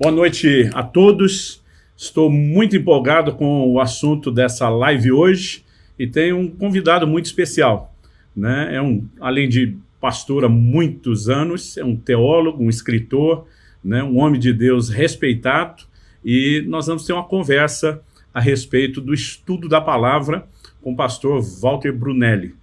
Boa noite a todos. Estou muito empolgado com o assunto dessa live hoje e tenho um convidado muito especial. Né? É um, além de pastor há muitos anos, é um teólogo, um escritor, né? um homem de Deus respeitado e nós vamos ter uma conversa a respeito do estudo da palavra com o pastor Walter Brunelli.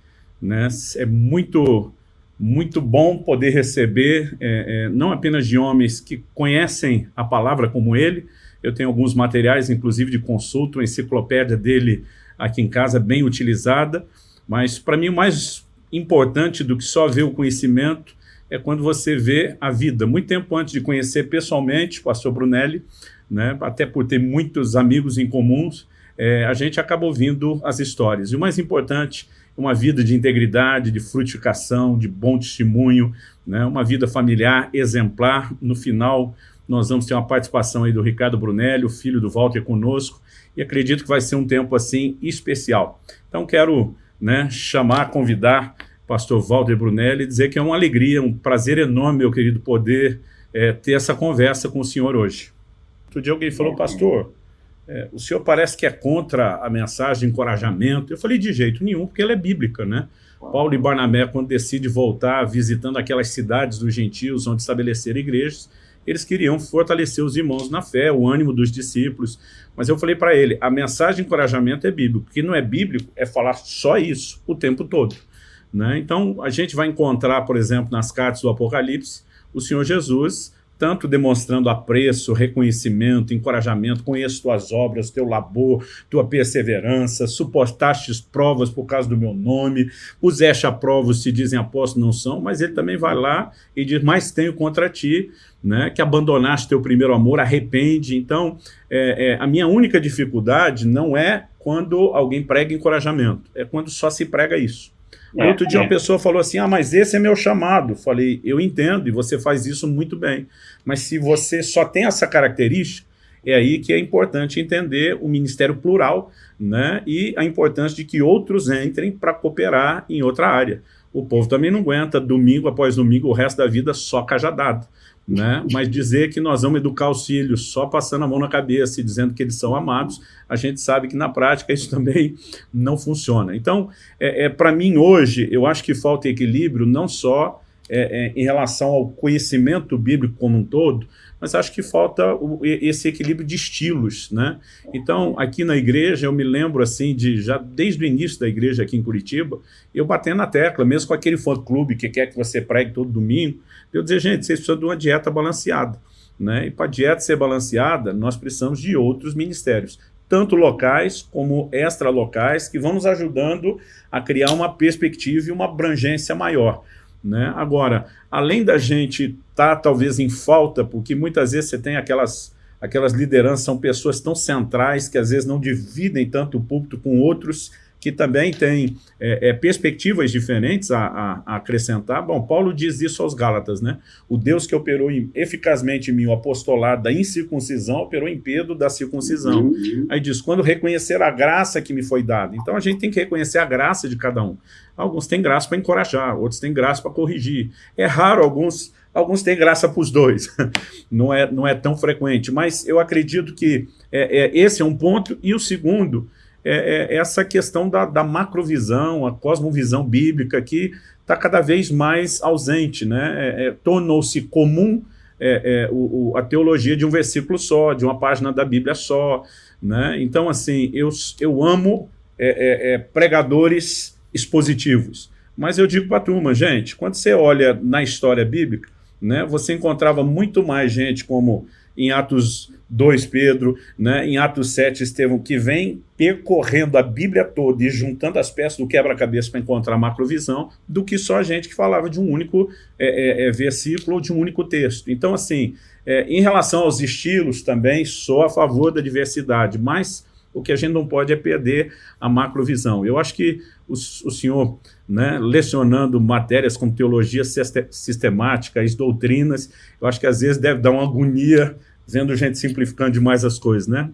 Né? É muito muito bom poder receber, é, é, não apenas de homens que conhecem a palavra como ele, eu tenho alguns materiais, inclusive de consulta, a enciclopédia dele aqui em casa, bem utilizada, mas para mim o mais importante do que só ver o conhecimento é quando você vê a vida. Muito tempo antes de conhecer pessoalmente o pastor Brunelli, né, até por ter muitos amigos em comuns, é, a gente acaba ouvindo as histórias. E o mais importante uma vida de integridade, de frutificação, de bom testemunho, né? uma vida familiar exemplar. No final, nós vamos ter uma participação aí do Ricardo Brunelli, o filho do Walter conosco, e acredito que vai ser um tempo assim especial. Então quero né, chamar, convidar o pastor Walter Brunelli e dizer que é uma alegria, um prazer enorme, meu querido, poder é, ter essa conversa com o senhor hoje. Outro dia alguém falou, pastor, é, o senhor parece que é contra a mensagem de encorajamento. Eu falei, de jeito nenhum, porque ela é bíblica, né? Paulo e Barnabé, quando decidem voltar visitando aquelas cidades dos gentios onde estabeleceram igrejas, eles queriam fortalecer os irmãos na fé, o ânimo dos discípulos. Mas eu falei para ele, a mensagem de encorajamento é bíblico. O que não é bíblico é falar só isso o tempo todo. Né? Então, a gente vai encontrar, por exemplo, nas cartas do Apocalipse, o Senhor Jesus tanto demonstrando apreço, reconhecimento, encorajamento, conheço tuas obras, teu labor, tua perseverança, suportastes provas por causa do meu nome, puseste a prova se dizem apóstolos, não são, mas ele também vai lá e diz, mas tenho contra ti, né, que abandonaste teu primeiro amor, arrepende. Então, é, é, a minha única dificuldade não é quando alguém prega encorajamento, é quando só se prega isso. É, Outro dia é. uma pessoa falou assim, ah, mas esse é meu chamado. Falei, eu entendo e você faz isso muito bem. Mas se você só tem essa característica, é aí que é importante entender o ministério plural né, e a importância de que outros entrem para cooperar em outra área. O povo também não aguenta domingo após domingo o resto da vida só cajadado né? mas dizer que nós vamos educar os filhos só passando a mão na cabeça e dizendo que eles são amados, a gente sabe que na prática isso também não funciona. Então, é, é para mim hoje, eu acho que falta equilíbrio não só é, é, em relação ao conhecimento bíblico como um todo, mas acho que falta o, esse equilíbrio de estilos, né? Então, aqui na igreja, eu me lembro, assim, de já desde o início da igreja aqui em Curitiba, eu batendo na tecla, mesmo com aquele fã-clube que quer que você pregue todo domingo, eu dizer, gente, vocês precisam de uma dieta balanceada, né? E para a dieta ser balanceada, nós precisamos de outros ministérios, tanto locais como extra-locais, que vão nos ajudando a criar uma perspectiva e uma abrangência maior. Né? Agora, além da gente estar tá, talvez em falta, porque muitas vezes você tem aquelas, aquelas lideranças, são pessoas tão centrais que às vezes não dividem tanto o púlpito com outros que também têm é, é, perspectivas diferentes a, a, a, acrescentar. Bom, Paulo diz isso aos Gálatas, né? O Deus que operou em, eficazmente em mim o apostolado da incircuncisão, operou em Pedro da circuncisão. Uhum. Aí diz, quando reconhecer a graça que me foi dada. Então a gente tem que reconhecer a graça de cada um. Alguns têm graça para encorajar, outros têm graça para corrigir. É raro alguns alguns têm graça para os dois, não é, não é tão frequente, mas eu acredito que é, é, esse é um ponto, e o segundo é, é essa questão da, da, macrovisão, a cosmovisão bíblica que está cada vez mais ausente, né? É, é tornou-se comum é, o, o, a teologia de um versículo só, de uma página da Bíblia só, né? Então, assim, eu, eu amo pregadores expositivos, mas eu digo para a turma, gente, quando você olha na história bíblica, né, você encontrava muito mais gente como em Atos 2 Pedro, né, em Atos 7 Estevão, que vem percorrendo a Bíblia toda e juntando as peças do quebra-cabeça para encontrar a macrovisão, do que só a gente que falava de um único é, é, é versículo ou de um único texto. Então, assim, é, em relação aos estilos também, sou a favor da diversidade, mas o que a gente não pode é perder a macrovisão. Eu acho que o, o senhor, né, lecionando matérias como teologia sistemática, as doutrinas, eu acho que às vezes deve dar uma agonia vendo gente simplificando demais as coisas, né?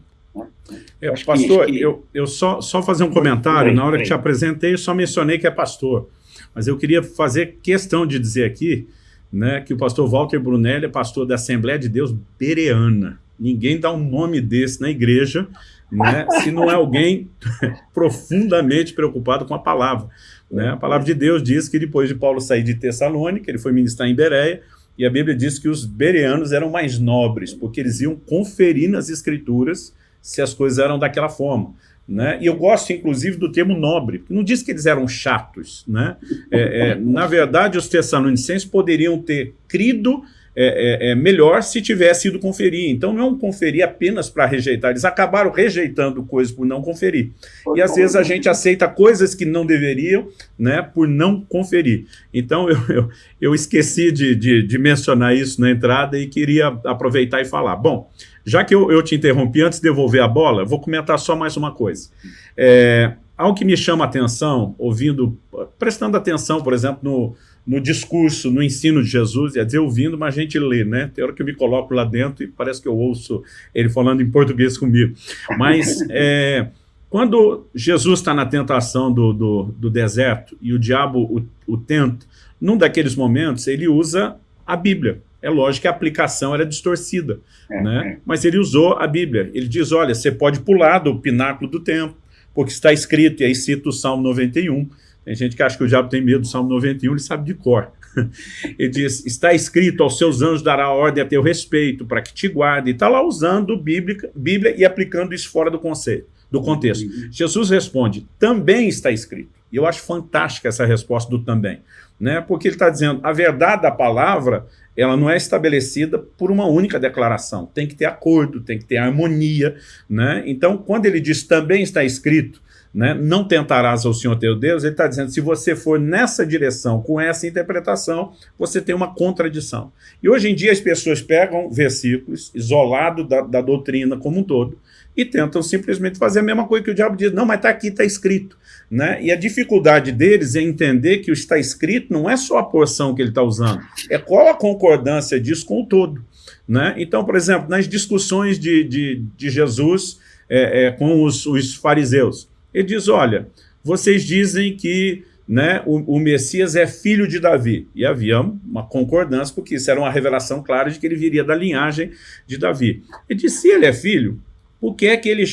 Eu, pastor, que... eu, eu só, só fazer um comentário, na hora que te apresentei, eu só mencionei que é pastor, mas eu queria fazer questão de dizer aqui né, que o pastor Walter Brunelli é pastor da Assembleia de Deus Bereana. Ninguém dá um nome desse na igreja, né, se não é alguém profundamente preocupado com a palavra. Né? A palavra de Deus diz que depois de Paulo sair de Tessalônica, ele foi ministrar em Bereia, e a Bíblia diz que os bereanos eram mais nobres, porque eles iam conferir nas escrituras se as coisas eram daquela forma. Né? E eu gosto, inclusive, do termo nobre, porque não diz que eles eram chatos. Né? É, é, na verdade, os tessalonicenses poderiam ter crido é, é, é, melhor se tivesse ido conferir. Então não é um conferir apenas para rejeitar, eles acabaram rejeitando coisas por não conferir. E às vezes a gente aceita coisas que não deveriam né, por não conferir. Então eu, eu, eu esqueci de, de, de, mencionar isso na entrada e queria aproveitar e falar. Bom, já que eu, eu te interrompi, antes de devolver a bola, vou comentar só mais uma coisa. É, algo que me chama a atenção, ouvindo, prestando atenção, por exemplo, no no discurso, no ensino de Jesus, ia dizer ouvindo, mas a gente lê, né? Tem hora que eu me coloco lá dentro e parece que eu ouço ele falando em português comigo. Mas é, quando Jesus está na tentação do, do, do, deserto e o diabo o, o tenta, num daqueles momentos ele usa a Bíblia. É lógico que a aplicação era distorcida, é, né? É. mas ele usou a Bíblia. Ele diz, olha, você pode pular do pináculo do templo, porque está escrito, e aí cita o Salmo 91, tem gente que acha que o diabo tem medo do Salmo 91, ele sabe de cor. Ele diz, está escrito, aos seus anjos dará ordem a teu respeito, para que te guarde. Está lá usando Bíblia, Bíblia e aplicando isso fora do conceito, do contexto. Uhum. Jesus responde, também está escrito. E eu acho fantástica essa resposta do também. Né? Porque ele está dizendo, a verdade da palavra, ela não é estabelecida por uma única declaração. Tem que ter acordo, tem que ter harmonia. Né? Então, quando ele diz também está escrito, né, não tentarás ao Senhor teu Deus, ele está dizendo, se você for nessa direção, com essa interpretação, você tem uma contradição. E hoje em dia as pessoas pegam versículos isolados da, da doutrina como um todo e tentam simplesmente fazer a mesma coisa que o diabo diz, não, mas está aqui, está escrito. Né? E a dificuldade deles é entender que o está escrito não é só a porção que ele está usando, é qual a concordância disso com o todo. Né? Então, por exemplo, nas discussões de, de, de Jesus é, é, com os, os fariseus, ele diz, olha, vocês dizem que né, o, o, Messias é filho de Davi. E havia uma concordância, porque isso era uma revelação clara de que ele viria da linhagem de Davi. Ele disse, se ele é filho, por que é que, ele,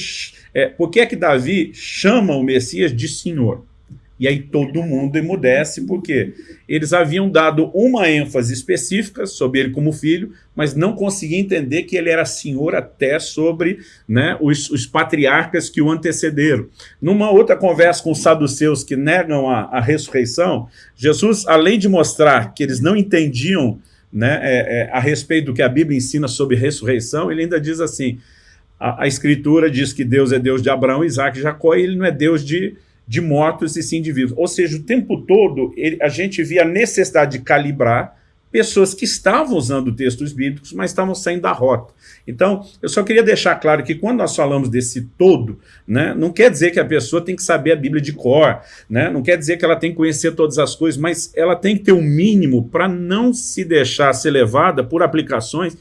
é, por que, é que Davi chama o Messias de Senhor? E aí todo mundo emudece, porque eles haviam dado uma ênfase específica sobre ele como filho, mas não conseguiam entender que ele era senhor até sobre né, os, os patriarcas que o antecederam. Numa outra conversa com os saduceus que negam a, a ressurreição, Jesus, além de mostrar que eles não entendiam né, é, é, a respeito do que a Bíblia ensina sobre ressurreição, ele ainda diz assim, a, a Escritura diz que Deus é Deus de Abraão, Isaac e Jacó, e ele não é Deus de de mortos e sim de vivos. Ou seja, o tempo todo ele, a gente via a necessidade de calibrar pessoas que estavam usando textos bíblicos, mas estavam saindo da rota. Então, eu só queria deixar claro que quando nós falamos desse todo, né, não quer dizer que a pessoa tem que saber a Bíblia de cor, né, não quer dizer que ela tem que conhecer todas as coisas, mas ela tem que ter o um mínimo para não se deixar ser levada por aplicações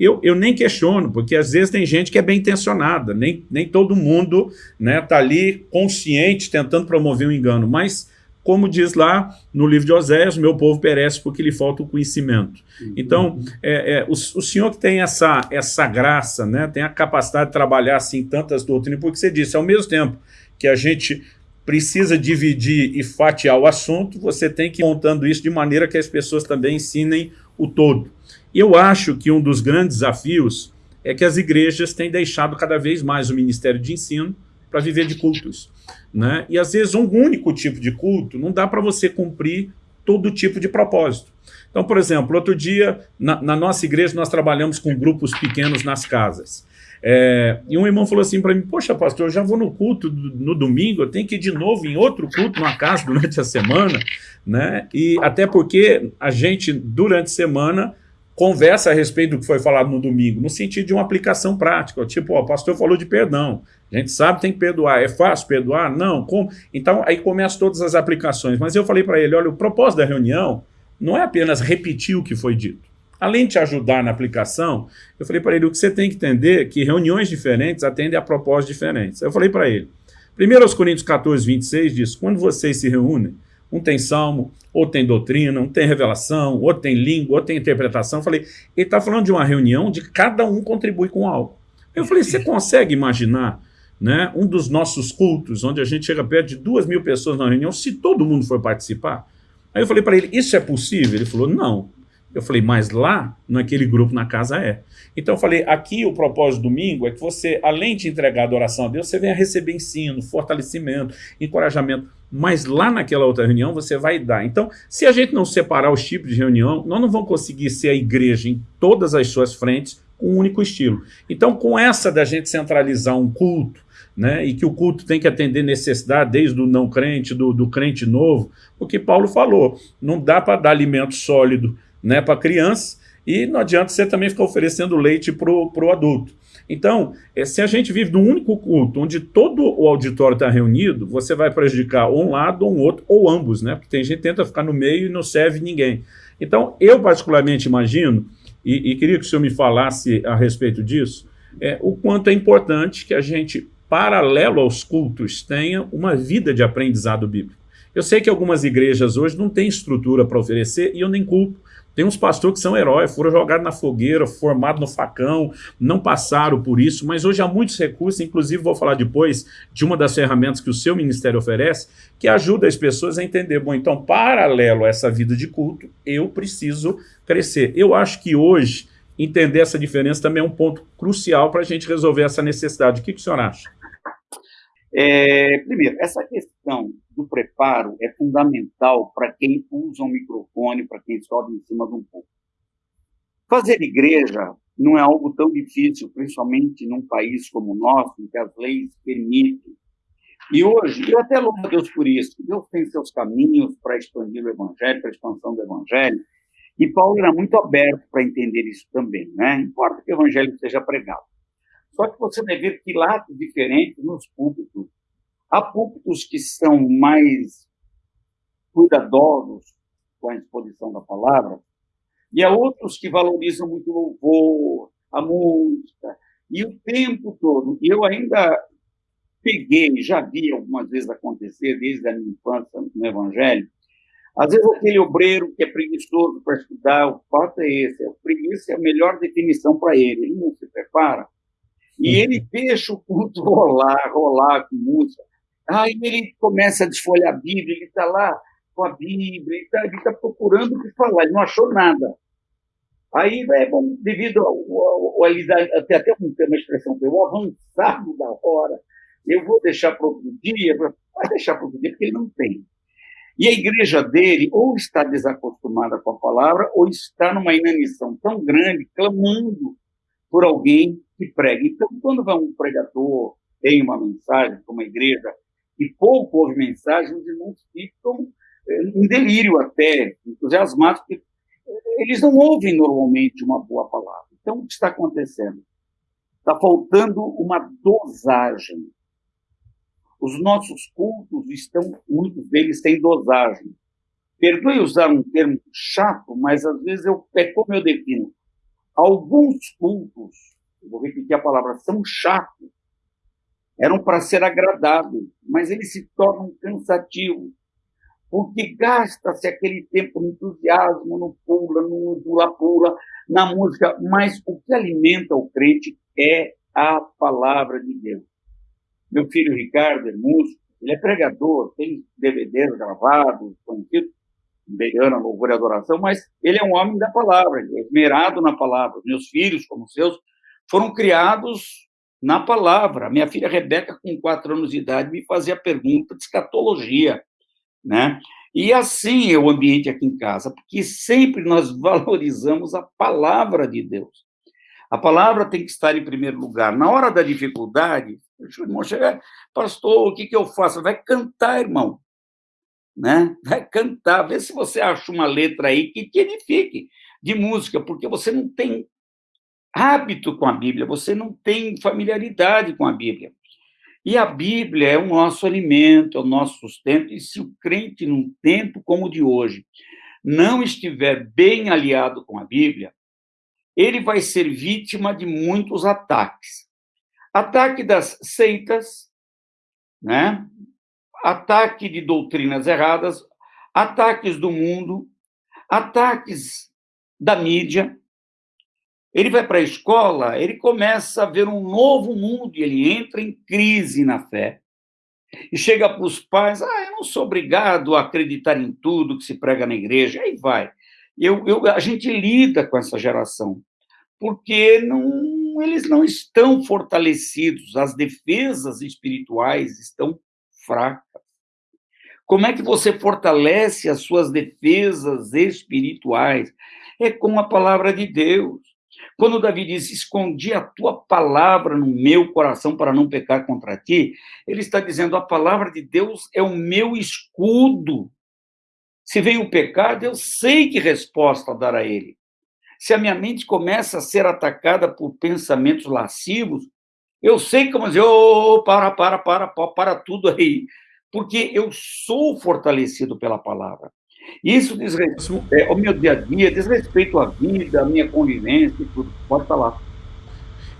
eu, eu nem questiono, porque às vezes tem gente que é bem intencionada, nem, nem todo mundo está né, tá ali consciente tentando promover um engano, mas como diz lá no livro de Oséias, meu povo perece porque lhe falta o conhecimento. Uhum. Então, é, é, o, o, senhor que tem essa, essa graça, né, tem a capacidade de trabalhar assim tantas doutrinas, porque você disse, ao mesmo tempo que a gente precisa dividir e fatiar o assunto, você tem que ir montando isso de maneira que as pessoas também ensinem o todo. Eu acho que um dos grandes desafios é que as igrejas têm deixado cada vez mais o ministério de ensino para viver de cultos. Né? E às vezes um único tipo de culto não dá para você cumprir todo tipo de propósito. Então, por exemplo, outro dia, na, na nossa igreja, nós trabalhamos com grupos pequenos nas casas. É, e um irmão falou assim para mim, poxa pastor, eu já vou no culto no domingo, eu tenho que ir de novo em outro culto numa casa durante a semana, né? E até porque a gente, durante a semana, conversa a respeito do que foi falado no domingo, no sentido de uma aplicação prática, tipo, ó, o pastor falou de perdão, a gente sabe tem que perdoar, é fácil perdoar? Não, como? Então aí começam todas as aplicações, mas eu falei para ele, olha, o propósito da reunião não é apenas repetir o que foi dito, além de te ajudar na aplicação, eu falei para ele, o que você tem que entender é que reuniões diferentes atendem a propósitos diferentes. Eu falei para ele, 1 Coríntios 14, 26 diz, quando vocês se reúnem, Um tem salmo, outro tem doutrina, um tem revelação, outro tem língua, outro tem interpretação. Eu falei, ele está falando de uma reunião de cada um contribui com algo. Eu falei, você consegue imaginar né, um dos nossos cultos, onde a gente chega perto de duas mil pessoas na reunião, se todo mundo for participar? Aí eu falei para ele, isso é possível? Ele falou, não. Eu falei, mas lá, naquele grupo na casa é. Então eu falei, aqui o propósito do domingo é que você, além de entregar adoração a Deus, você venha receber ensino, fortalecimento, encorajamento. Mas lá naquela outra reunião você vai dar. Então, se a gente não separar os tipos de reunião, nós não vamos conseguir ser a igreja em todas as suas frentes com um único estilo. Então, com essa da gente centralizar um culto, né, e que o culto tem que atender necessidade desde o não crente, do, do crente novo, o que Paulo falou, não dá para dar alimento sólido né, para criança, e não adianta você também ficar oferecendo leite para o adulto. Então, eh, se a gente vive num único culto, onde todo o auditório está reunido, você vai prejudicar um lado ou um outro, ou ambos, né? Porque tem gente que tenta ficar no meio e não serve ninguém. Então, eu particularmente imagino, e, e queria que o senhor me falasse a respeito disso, é, o quanto é importante que a gente, paralelo aos cultos, tenha uma vida de aprendizado bíblico. Eu sei que algumas igrejas hoje não têm estrutura para oferecer, e eu nem culpo, tem uns pastores que são heróis, foram jogados na fogueira, formados no facão, não passaram por isso, mas hoje há muitos recursos, inclusive vou falar depois de uma das ferramentas que o seu ministério oferece, que ajuda as pessoas a entender, bom, então, paralelo a essa vida de culto, eu preciso crescer. Eu acho que hoje, entender essa diferença também é um ponto crucial para a gente resolver essa necessidade. O que, que o senhor acha? É, primeiro, essa questão do preparo é fundamental para quem usa um microfone, para quem sobe em cima de um púlpito. Fazer igreja não é algo tão difícil, principalmente num país como o nosso, em que as leis permitem. E hoje, eu até louvo a Deus por isso, Deus tem seus caminhos para expandir o evangelho, para a expansão do evangelho, e Paulo era muito aberto para entender isso também, né? Importa que o evangelho seja pregado. Só que você vai ver que lados diferentes nos púlpitos. Há púlpitos que são mais cuidadosos com a exposição da palavra, e há outros que valorizam muito o louvor, a música, e o tempo todo. E eu ainda peguei, já vi algumas vezes acontecer, desde a minha infância no Evangelho, às vezes aquele obreiro que é preguiçoso para estudar, o fato é esse, a preguiça é a melhor definição para ele, ele não se prepara, e uhum. ele deixa o culto rolar, rolar com música. Aí ele começa a desfolhar a Bíblia, ele está lá com a Bíblia, ele está tá procurando o que falar, ele não achou nada. Aí, é bom, devido ao, ao, ao até, até uma expressão, o avançado da hora, eu vou deixar para outro dia, vai deixar para outro dia, porque ele não tem. E a igreja dele ou está desacostumada com a palavra, ou está numa inanição tão grande, clamando por alguém que prega. Então, quando vai um pregador, tem uma mensagem para uma igreja e pouco ouve mensagem, os irmãos ficam eh, em delírio até, entusiasmados, porque eles não ouvem normalmente uma boa palavra. Então, o que está acontecendo? Está faltando uma dosagem. Os nossos cultos estão, muitos deles têm dosagem. Perdoe usar um termo chato, mas às vezes eu, é como eu defino. Alguns cultos, vou repetir a palavra, são chatos. Eram para ser agradáveis, mas eles se tornam cansativos. Porque gasta-se aquele tempo no entusiasmo, no pula, no pula-pula, na música, mas o que alimenta o crente é a palavra de Deus. Meu filho Ricardo é músico, ele é pregador, tem DVDs gravados, conhecidos, Beirana, louvor e adoração, mas ele é um homem da palavra, ele é esmerado na palavra. Meus filhos, como seus, foram criados na palavra. Minha filha Rebeca, com quatro anos de idade, me fazia pergunta de escatologia, né? E assim é o ambiente aqui em casa, porque sempre nós valorizamos a palavra de Deus. A palavra tem que estar em primeiro lugar. Na hora da dificuldade, o irmão chega, pastor, o que, que eu faço? Vai cantar, irmão né? Vai cantar, vê se você acha uma letra aí que te edifique de música, porque você não tem hábito com a Bíblia, você não tem familiaridade com a Bíblia. E a Bíblia é o nosso alimento, é o nosso sustento, e se o crente, num tempo como o de hoje, não estiver bem aliado com a Bíblia, ele vai ser vítima de muitos ataques. Ataque das seitas, né? ataque de doutrinas erradas, ataques do mundo, ataques da mídia. Ele vai para a escola, ele começa a ver um novo mundo e ele entra em crise na fé. E chega para os pais, ah, eu não sou obrigado a acreditar em tudo que se prega na igreja. Aí vai. Eu, eu, a gente lida com essa geração, porque não, eles não estão fortalecidos, as defesas espirituais estão fracas. Como é que você fortalece as suas defesas espirituais? É com a palavra de Deus. Quando Davi diz: Escondi a tua palavra no meu coração para não pecar contra ti, ele está dizendo: a palavra de Deus é o meu escudo. Se vem o pecado, eu sei que resposta dar a ele. Se a minha mente começa a ser atacada por pensamentos lascivos, eu sei como dizer: oh, para, para, para, para, tudo aí, porque eu sou fortalecido pela palavra. Isso diz respeito é, ao meu dia a dia, diz respeito à vida, à minha convivência e tudo. Pode falar.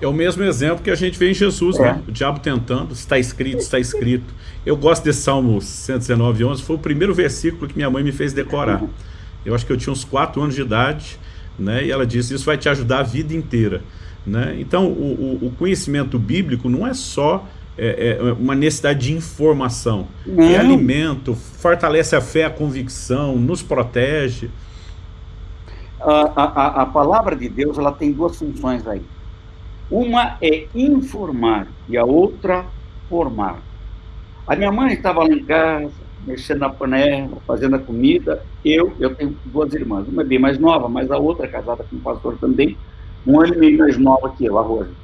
É o mesmo exemplo que a gente vê em Jesus, é. né? O diabo tentando, está escrito, está escrito. Eu gosto desse Salmo 119, 11, foi o primeiro versículo que minha mãe me fez decorar. Eu acho que eu tinha uns 4 anos de idade, né? E ela disse, isso vai te ajudar a vida inteira. Né? Então, o, o conhecimento bíblico não é só é, é uma necessidade de informação. É Não. É alimento, fortalece a fé, a convicção, nos protege. A, a, a palavra de Deus ela tem duas funções aí. Uma é informar e a outra formar. A minha mãe estava lá em casa, mexendo na panela, fazendo a comida. Eu, eu tenho duas irmãs, uma é bem mais nova, mas a outra é casada com um pastor também, um ano e meio mais nova que eu, a Rosa.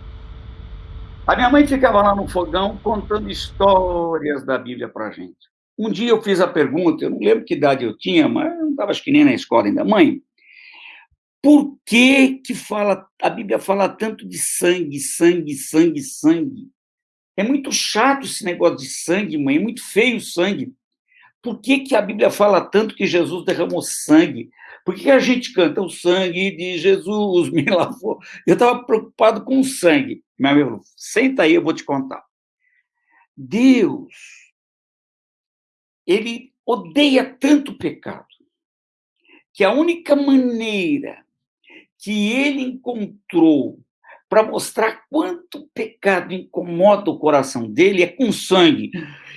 A minha mãe ficava lá no fogão contando histórias da Bíblia para a gente. Um dia eu fiz a pergunta, eu não lembro que idade eu tinha, mas eu não estava acho que nem na escola ainda. Mãe, por que, que fala, a Bíblia fala tanto de sangue, sangue, sangue, sangue? É muito chato esse negócio de sangue, mãe, é muito feio o sangue. Por que, que a Bíblia fala tanto que Jesus derramou sangue? Por que a gente canta o sangue de Jesus me lavou? Eu estava preocupado com o sangue. Meu amigo, senta aí, eu vou te contar. Deus, ele odeia tanto o pecado, que a única maneira que ele encontrou para mostrar quanto pecado incomoda o coração dele é com sangue.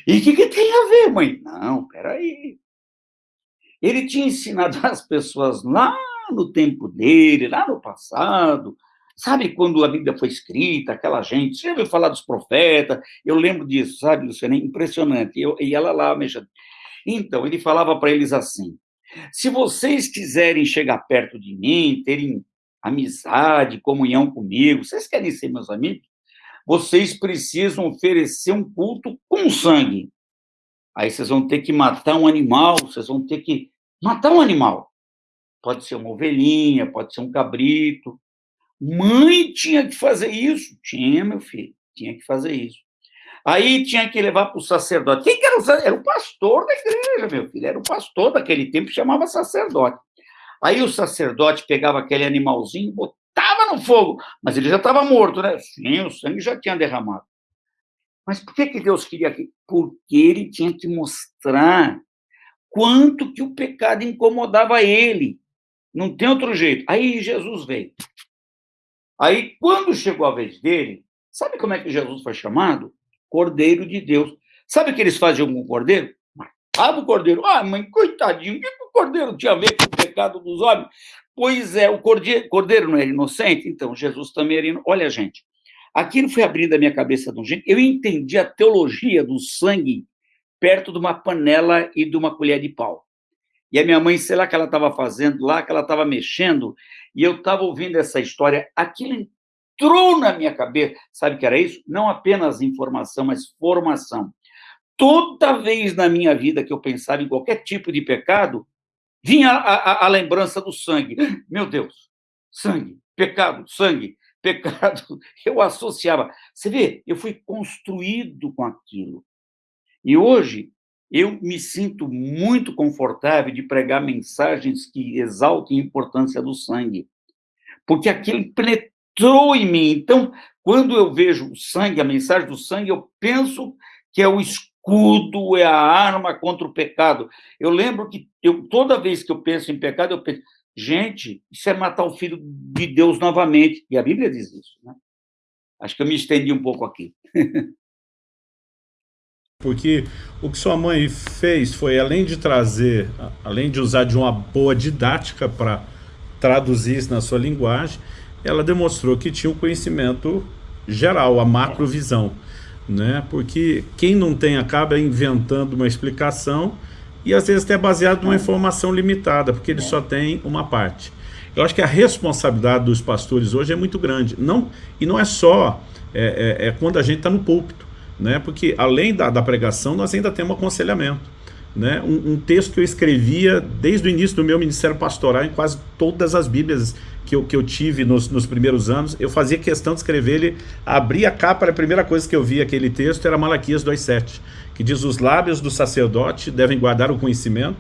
E o que, que tem a ver, mãe? Não, peraí. Ele tinha ensinado as pessoas lá no tempo dele, lá no passado, sabe quando a Bíblia foi escrita, aquela gente, você já ouviu falar dos profetas? Eu lembro disso, sabe, Luciana? Impressionante. Eu, e ela lá mexendo. Então, ele falava para eles assim: se vocês quiserem chegar perto de mim, terem amizade, comunhão comigo, vocês querem ser meus amigos? Vocês precisam oferecer um culto com sangue. Aí vocês vão ter que matar um animal, vocês vão ter que matar um animal. Pode ser uma ovelhinha, pode ser um cabrito. Mãe tinha que fazer isso. Tinha, meu filho, tinha que fazer isso. Aí tinha que levar para o sacerdote. Quem que era o sacerdote? Era o pastor da igreja, meu filho. Era o pastor daquele tempo, chamava sacerdote. Aí o sacerdote pegava aquele animalzinho, botava no fogo, mas ele já estava morto, né? Sim, o sangue já tinha derramado. Mas por que, que Deus queria aquilo? Porque ele tinha que mostrar quanto que o pecado incomodava ele. Não tem outro jeito. Aí Jesus veio. Aí, quando chegou a vez dele, sabe como é que Jesus foi chamado? Cordeiro de Deus. Sabe o que eles faziam com o cordeiro? Matava o cordeiro. Ah, mãe, coitadinho, o que, o cordeiro tinha a ver com o pecado dos homens? Pois é, o cordeiro, cordeiro não era inocente? Então, Jesus também era inocente. Olha, gente, Aquilo foi abrindo a minha cabeça de um jeito. Eu entendi a teologia do sangue perto de uma panela e de uma colher de pau. E a minha mãe, sei lá que ela estava fazendo lá, que ela estava mexendo, e eu estava ouvindo essa história. Aquilo entrou na minha cabeça. Sabe o que era isso? Não apenas informação, mas formação. Toda vez na minha vida que eu pensava em qualquer tipo de pecado, vinha a, a, a lembrança do sangue. Meu Deus, sangue, pecado, sangue pecado, eu associava. Você vê, eu fui construído com aquilo. E hoje eu me sinto muito confortável de pregar mensagens que exaltem a importância do sangue, porque aquilo penetrou em mim. Então, quando eu vejo o sangue, a mensagem do sangue, eu penso que é o escudo, é a arma contra o pecado. Eu lembro que eu, toda vez que eu penso em pecado, eu penso, gente, isso é matar o filho de Deus novamente. E a Bíblia diz isso. Né? Acho que eu me estendi um pouco aqui. Porque o que sua mãe fez foi, além de trazer, além de usar de uma boa didática para traduzir isso na sua linguagem, ela demonstrou que tinha um conhecimento geral, a macrovisão. Né? Porque quem não tem acaba inventando uma explicação e às vezes até baseado numa informação limitada, porque ele só tem uma parte. Eu acho que a responsabilidade dos pastores hoje é muito grande. Não, e não é só é, é, é quando a gente está no púlpito né? porque além da, da pregação, nós ainda temos aconselhamento. Né? Um, um, texto que eu escrevia desde o início do meu ministério pastoral, em quase todas as bíblias que eu, que eu tive nos, nos primeiros anos, eu fazia questão de escrever ele, abri a capa, a primeira coisa que eu vi aquele texto era Malaquias 2,7, que diz, os lábios do sacerdote devem guardar o conhecimento,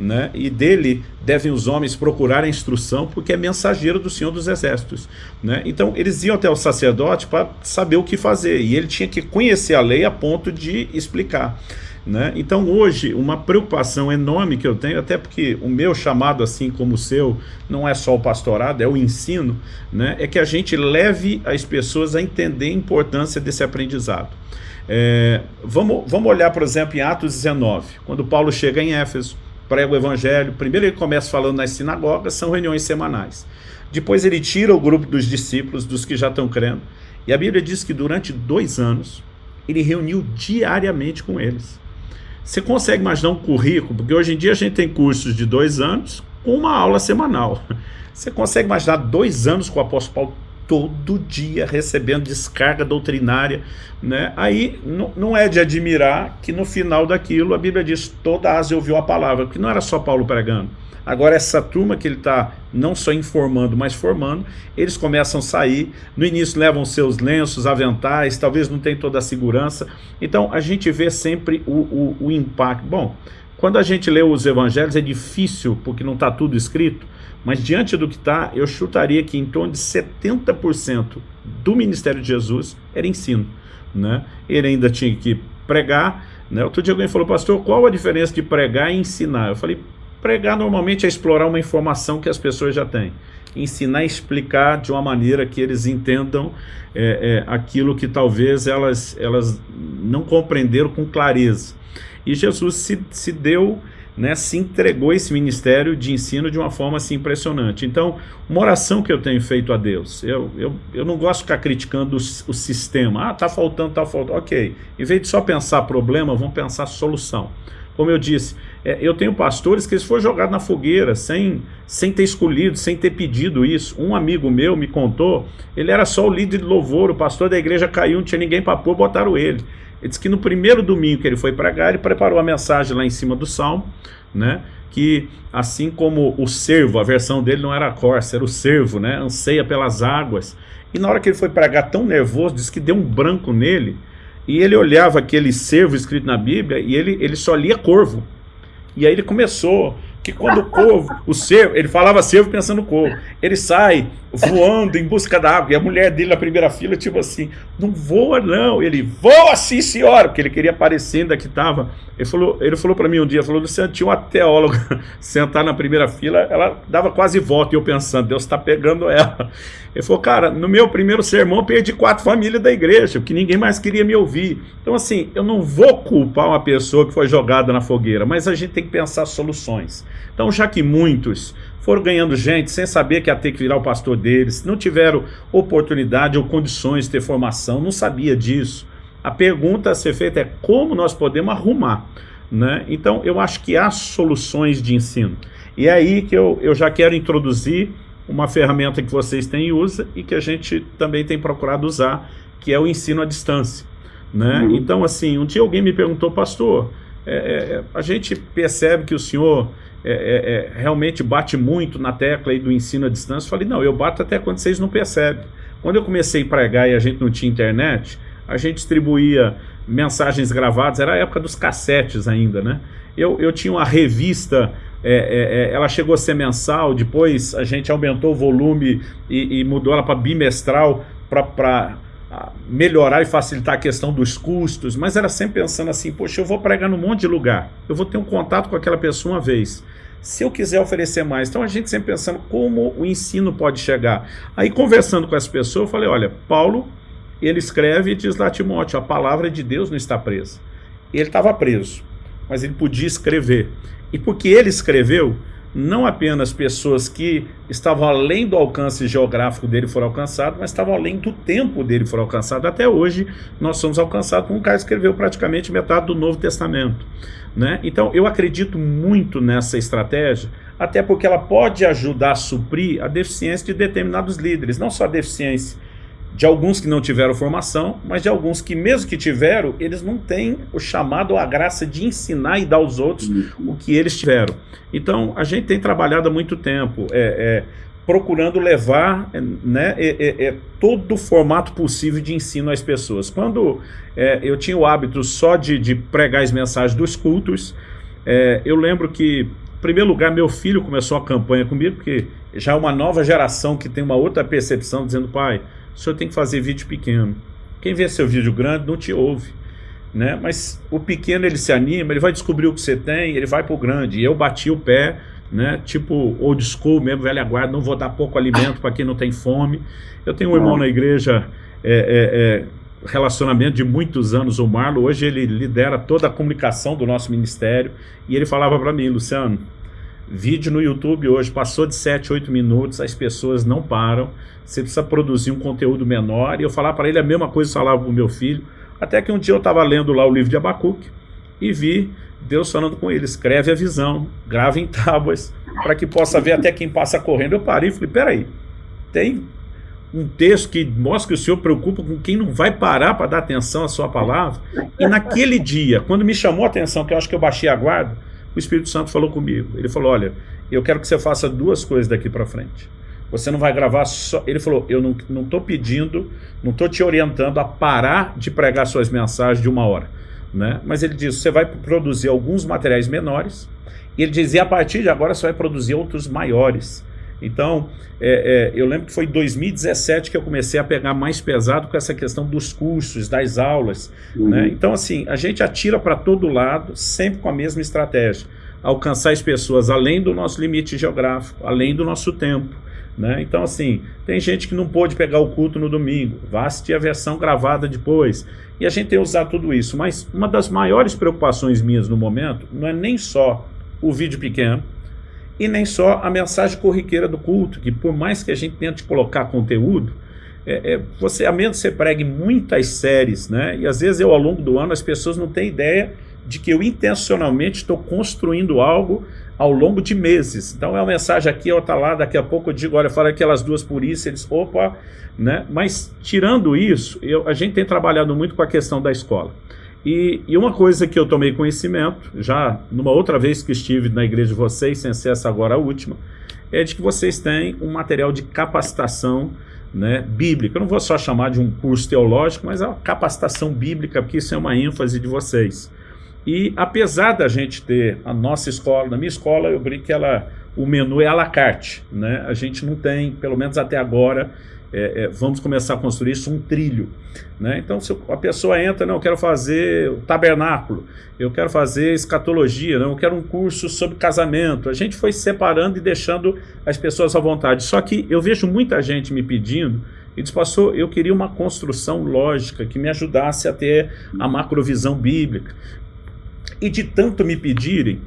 né? e dele devem os homens procurar a instrução, porque é mensageiro do Senhor dos Exércitos. Né? Então, eles iam até o sacerdote para saber o que fazer, e ele tinha que conhecer a lei a ponto de explicar. Né? Então, hoje, uma preocupação enorme que eu tenho, até porque o meu chamado, assim como o seu, não é só o pastorado, é o ensino, né? é que a gente leve as pessoas a entender a importância desse aprendizado. É, vamos, vamos olhar, por exemplo, em Atos 19, quando Paulo chega em Éfeso, prega o evangelho. Primeiro ele começa falando nas sinagogas, são reuniões semanais. Depois ele tira o grupo dos discípulos, dos que já estão crendo. E a Bíblia diz que durante dois anos ele reuniu diariamente com eles. Você consegue imaginar um currículo? Porque hoje em dia a gente tem cursos de dois anos com uma aula semanal. Você consegue imaginar dois anos com o apóstolo Paulo todo dia recebendo descarga doutrinária, né? Aí não é de admirar que no final daquilo a Bíblia diz toda a Ásia ouviu a palavra, porque não era só Paulo pregando. Agora essa turma que ele está não só informando, mas formando, eles começam a sair, no início levam seus lenços, aventais, talvez não tem toda a segurança. Então a gente vê sempre o, o, o impacto. Bom, quando a gente lê os evangelhos é difícil, porque não está tudo escrito, mas diante do que está, eu chutaria que em torno de 70% do ministério de Jesus era ensino. Né? Ele ainda tinha que pregar. Né? Outro dia alguém falou, pastor, qual a diferença de pregar e ensinar? Eu falei, pregar normalmente é explorar uma informação que as pessoas já têm. Ensinar e explicar de uma maneira que eles entendam é, é, aquilo que talvez elas, elas não compreenderam com clareza. E Jesus se, se deu né, se entregou esse ministério de ensino de uma forma assim impressionante. Então, uma oração que eu tenho feito a Deus, eu, eu, eu não gosto de ficar criticando o, o sistema, ah, tá faltando, tá faltando, ok. Em vez de só pensar problema, vamos pensar solução. Como eu disse, é, eu tenho pastores que eles foram jogados na fogueira, sem, sem ter escolhido, sem ter pedido isso. Um amigo meu me contou, ele era só o líder de louvor, o pastor da igreja caiu, não tinha ninguém para pôr, botaram ele. Ele disse que no primeiro domingo que ele foi pregar, ele preparou a mensagem lá em cima do salmo, né? que assim como o servo, a versão dele não era a corça, era o servo, né? anseia pelas águas. E na hora que ele foi pregar tão nervoso, disse que deu um branco nele, e ele olhava aquele servo escrito na Bíblia, e ele, ele só lia corvo. E aí ele começou que quando o corvo, o cervo, ele falava cervo pensando no corvo, ele sai voando em busca da água, e a mulher dele na primeira fila, tipo assim, não voa não, ele voa sim senhora, porque ele queria aparecer ainda que estava, ele falou, ele falou para mim um dia, falou, Luciano, tinha uma teóloga sentar na primeira fila, ela dava quase volta, e eu pensando, Deus está pegando ela, ele falou, cara, no meu primeiro sermão eu perdi quatro famílias da igreja, porque ninguém mais queria me ouvir, então assim, eu não vou culpar uma pessoa que foi jogada na fogueira, mas a gente tem que pensar soluções, então, já que muitos foram ganhando gente sem saber que ia ter que virar o pastor deles, não tiveram oportunidade ou condições de ter formação, não sabia disso, a pergunta a ser feita é como nós podemos arrumar. Né? Então, eu acho que há soluções de ensino. E é aí que eu, eu já quero introduzir uma ferramenta que vocês têm e usa e que a gente também tem procurado usar, que é o ensino à distância. Né? Uhum. Então, assim, um dia alguém me perguntou, pastor, é, é, a gente percebe que o senhor é, é, é, realmente bate muito na tecla aí do ensino à distância. Eu falei, não, eu bato até quando vocês não percebem. Quando eu comecei a pregar e a gente não tinha internet, a gente distribuía mensagens gravadas, era a época dos cassetes ainda, né? Eu, eu tinha uma revista, é, é, ela chegou a ser mensal, depois a gente aumentou o volume e, e mudou ela para bimestral, para melhorar e facilitar a questão dos custos, mas era sempre pensando assim, poxa, eu vou pregar num monte de lugar, eu vou ter um contato com aquela pessoa uma vez, se eu quiser oferecer mais, então a gente sempre pensando como o ensino pode chegar. Aí conversando com essa pessoa, eu falei, olha, Paulo, ele escreve e diz lá Timóteo, a palavra de Deus não está presa. Ele estava preso, mas ele podia escrever. E porque ele escreveu, não apenas pessoas que estavam além do alcance geográfico dele foram alcançadas, mas estavam além do tempo dele foram alcançados. Até hoje, nós somos alcançados com um cara que escreveu praticamente metade do Novo Testamento. Né? Então, eu acredito muito nessa estratégia, até porque ela pode ajudar a suprir a deficiência de determinados líderes, não só a deficiência de alguns que não tiveram formação, mas de alguns que mesmo que tiveram, eles não têm o chamado ou a graça de ensinar e dar aos outros o que eles tiveram. Então, a gente tem trabalhado há muito tempo, é, é, procurando levar né, é, é, todo o formato possível de ensino às pessoas. Quando é, eu tinha o hábito só de, de pregar as mensagens dos cultos, é, eu lembro que, em primeiro lugar, meu filho começou a campanha comigo, porque já é uma nova geração que tem uma outra percepção, dizendo, pai, o senhor tem que fazer vídeo pequeno. Quem vê seu vídeo grande não te ouve. Né? Mas o pequeno ele se anima, ele vai descobrir o que você tem, ele vai para o grande. E eu bati o pé, né? tipo old school mesmo, velha guarda, não vou dar pouco alimento para quem não tem fome. Eu tenho um irmão na igreja, é, é, é, relacionamento de muitos anos, o Marlon, hoje ele lidera toda a comunicação do nosso ministério, e ele falava para mim, Luciano, Vídeo no YouTube hoje passou de 7, 8 minutos, as pessoas não param, você precisa produzir um conteúdo menor, e eu falar para ele a mesma coisa que eu falava para o meu filho, até que um dia eu estava lendo lá o livro de Abacuque, e vi Deus falando com ele, escreve a visão, grava em tábuas, para que possa ver até quem passa correndo. Eu parei e falei, peraí, tem um texto que mostra que o Senhor preocupa com quem não vai parar para dar atenção à sua palavra, e naquele dia, quando me chamou a atenção, que eu acho que eu baixei a guarda, o Espírito Santo falou comigo. Ele falou, olha, eu quero que você faça duas coisas daqui para frente. Você não vai gravar só... Ele falou, eu não estou pedindo, não estou te orientando a parar de pregar suas mensagens de uma hora. Né? Mas ele disse, você vai produzir alguns materiais menores, e ele dizia, a partir de agora você vai produzir outros maiores. Então, é, é, eu lembro que foi em 2017 que eu comecei a pegar mais pesado com essa questão dos cursos, das aulas. Uhum. Né? Então, assim, a gente atira para todo lado, sempre com a mesma estratégia. Alcançar as pessoas além do nosso limite geográfico, além do nosso tempo. Né? Então, assim, tem gente que não pôde pegar o culto no domingo, vai assistir a versão gravada depois. E a gente tem usado tudo isso. Mas uma das maiores preocupações minhas no momento não é nem só o vídeo pequeno, e nem só a mensagem corriqueira do culto, que por mais que a gente tente colocar conteúdo, é, é, você, a menos que você pregue muitas séries, né? E às vezes eu, ao longo do ano, as pessoas não têm ideia de que eu intencionalmente estou construindo algo ao longo de meses. Então é uma mensagem aqui, outra lá, daqui a pouco eu digo, olha, fala aquelas duas por isso, eles, opa, né? Mas tirando isso, eu, a gente tem trabalhado muito com a questão da escola. E, e, uma coisa que eu tomei conhecimento, já numa outra vez que estive na igreja de vocês, sem ser essa agora a última, é de que vocês têm um material de capacitação né, bíblica. Eu não vou só chamar de um curso teológico, mas é uma capacitação bíblica, porque isso é uma ênfase de vocês. E apesar da gente ter a nossa escola, na minha escola eu brinco que ela, o menu é à la carte, né? a gente não tem, pelo menos até agora, é, é, vamos começar a construir isso um trilho. Né? Então, se a pessoa entra, não, eu quero fazer o tabernáculo, eu quero fazer escatologia, não, eu quero um curso sobre casamento. A gente foi separando e deixando as pessoas à vontade. Só que eu vejo muita gente me pedindo, e diz, pastor, eu queria uma construção lógica que me ajudasse a ter a macrovisão bíblica. E de tanto me pedirem,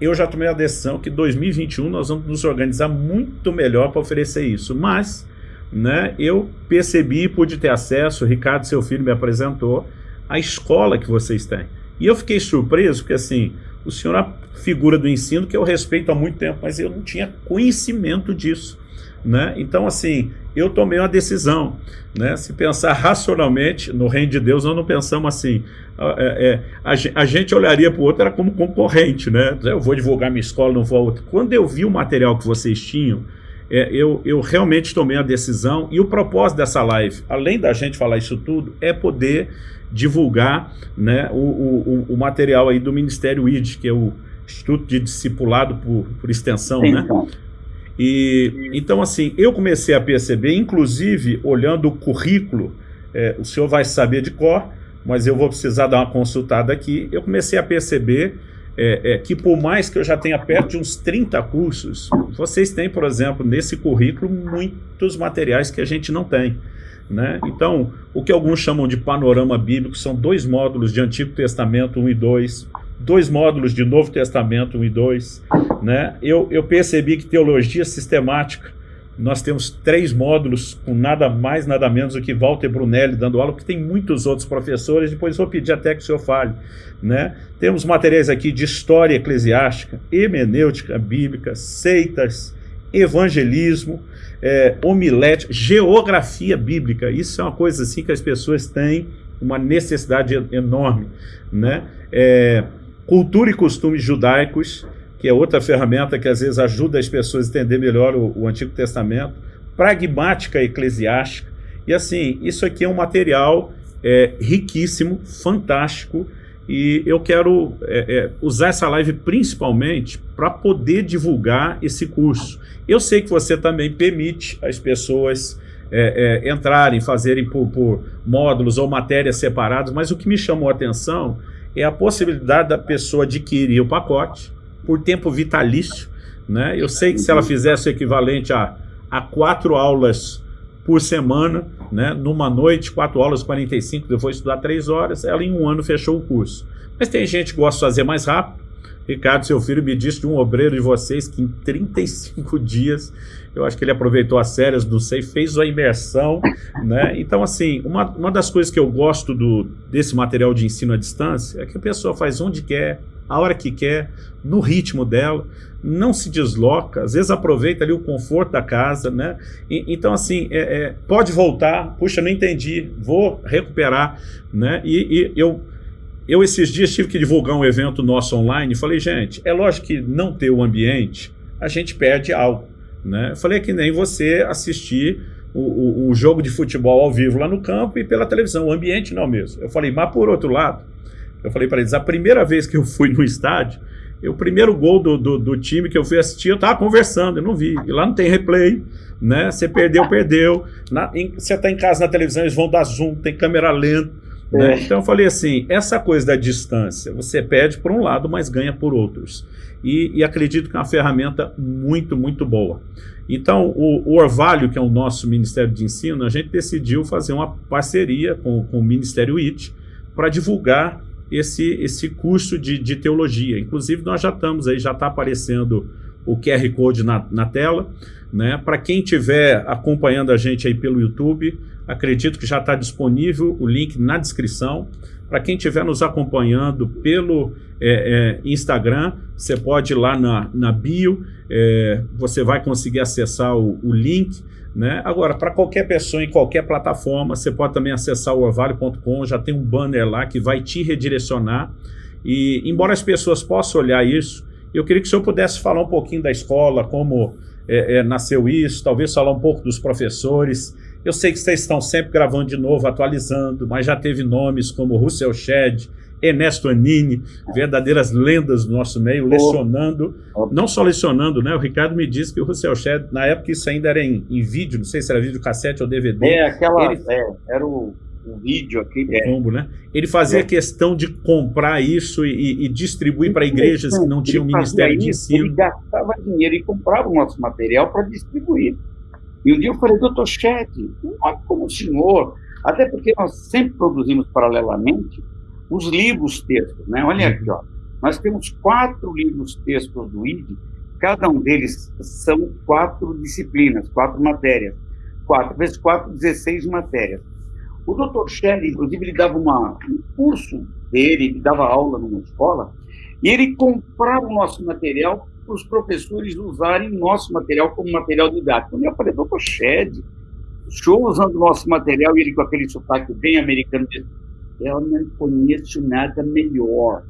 eu já tomei a decisão que 2021 nós vamos nos organizar muito melhor para oferecer isso. Mas né, eu percebi, pude ter acesso, o Ricardo, seu filho, me apresentou, a escola que vocês têm. E eu fiquei surpreso, porque assim, o senhor é a figura do ensino que eu respeito há muito tempo, mas eu não tinha conhecimento disso. Né? Então, assim, eu tomei uma decisão. Né? Se pensar racionalmente, no reino de Deus, nós não pensamos assim. É, é, a, a, gente olharia para o outro era como concorrente. Né? Eu vou divulgar minha escola, não vou a outra. Quando eu vi o material que vocês tinham, é, eu, eu realmente tomei a decisão e o propósito dessa live, além da gente falar isso tudo, é poder divulgar né, o, o, o material aí do Ministério ID, que é o Instituto de Discipulado por, por Extensão, Sim, né? Então. E, então, assim, eu comecei a perceber, inclusive, olhando o currículo é, o senhor vai saber de cor, mas eu vou precisar dar uma consultada aqui. Eu comecei a perceber é, é, que por mais que eu já tenha perto de uns 30 cursos, vocês têm, por exemplo, nesse currículo, muitos materiais que a gente não tem. Né? Então, o que alguns chamam de panorama bíblico são dois módulos de Antigo Testamento 1 e 2, dois módulos de Novo Testamento 1 e 2. Né? Eu, eu percebi que teologia sistemática nós temos três módulos com nada mais, nada menos do que Walter Brunelli dando aula, porque tem muitos outros professores, depois vou pedir até que o senhor fale. Né? Temos materiais aqui de história eclesiástica, hemenêutica bíblica, seitas, evangelismo, é, homilética, geografia bíblica. Isso é uma coisa assim que as pessoas têm uma necessidade enorme. Né? É, cultura e costumes judaicos, que é outra ferramenta que às vezes ajuda as pessoas a entender melhor o, o Antigo Testamento, pragmática eclesiástica, e assim, isso aqui é um material é, riquíssimo, fantástico, e eu quero é, é, usar essa live principalmente para poder divulgar esse curso. Eu sei que você também permite as pessoas é, é, entrarem, fazerem por, por, módulos ou matérias separadas, mas o que me chamou a atenção é a possibilidade da pessoa adquirir o pacote, por tempo vitalício. Né? Eu sei que se ela fizesse o equivalente a, a quatro aulas por semana, né? numa noite, quatro aulas, 45, depois estudar três horas, ela em um ano fechou o curso. Mas tem gente que gosta de fazer mais rápido. Ricardo, seu filho, me disse de um obreiro de vocês que em 35 dias, eu acho que ele aproveitou as férias, não sei, fez a imersão, né? Então, assim, uma, uma das coisas que eu gosto do, desse material de ensino à distância é que a pessoa faz onde quer, a hora que quer, no ritmo dela, não se desloca, às vezes aproveita ali o conforto da casa, né? E, então, assim, é, é, pode voltar, puxa, não entendi, vou recuperar, né? E, e, eu, eu esses dias tive que divulgar um evento nosso online falei, gente, é lógico que não ter o ambiente, a gente perde algo, né? Eu falei é que nem você assistir o, o, o jogo de futebol ao vivo lá no campo e pela televisão, o ambiente não é mesmo. Eu falei, mas por outro lado, eu falei para eles, a primeira vez que eu fui no estádio, o primeiro gol do, do, do, time que eu fui assistir, eu tava conversando, eu não vi. E lá não tem replay, né? Você perdeu, perdeu. Na, em, você tá em casa na televisão, eles vão dar zoom, tem câmera lenta. Né? É. Então eu falei assim, essa coisa da distância, você perde por um lado, mas ganha por outros. E, e acredito que é uma ferramenta muito, muito boa. Então, o, o, Orvalho, que é o nosso Ministério de Ensino, a gente decidiu fazer uma parceria com, com o Ministério IT para divulgar esse, esse curso de, de teologia. Inclusive, nós já estamos aí, já está aparecendo o QR Code na, na tela. Né? Para quem estiver acompanhando a gente aí pelo YouTube, acredito que já está disponível o link na descrição. Para quem estiver nos acompanhando pelo é, é, Instagram, você pode ir lá na, na bio, é, você vai conseguir acessar o, o link. Né? Agora, para qualquer pessoa em qualquer plataforma, você pode também acessar o orvalho.com, já tem um banner lá que vai te redirecionar. E, embora as pessoas possam olhar isso, eu queria que o senhor pudesse falar um pouquinho da escola, como é, é, nasceu isso, talvez falar um pouco dos professores. Eu sei que vocês estão sempre gravando de novo, atualizando, mas já teve nomes como Russell Shedd, Ernesto Anini, verdadeiras lendas do nosso meio, lecionando, não só lecionando, né? O Ricardo me disse que o Russell Shedd, na época isso ainda era em, em, vídeo, não sei se era vídeo cassete ou DVD. É, aquela, ele, é, era o, o vídeo aqui. É. Combo, né? Ele fazia é. questão de comprar isso e, e distribuir para igrejas que não tinham ministério de ensino. Ele gastava dinheiro e comprava o nosso material para distribuir. E um dia eu falei, doutor um homem como o senhor, até porque nós sempre produzimos paralelamente os livros textos, né? Olha aqui, ó. Nós temos quatro livros textos do ID, cada um deles são quatro disciplinas, quatro matérias. Quatro vezes quatro, 16 matérias. O Dr. Shelley, inclusive, ele dava uma, um curso dele, ele dava aula numa escola, e ele comprava o nosso material para os professores usarem nosso material como material didático. E eu falei, doutor Shed, o senhor usando o nosso material, e ele com aquele sotaque bem americano, disse, eu não conheço nada melhor.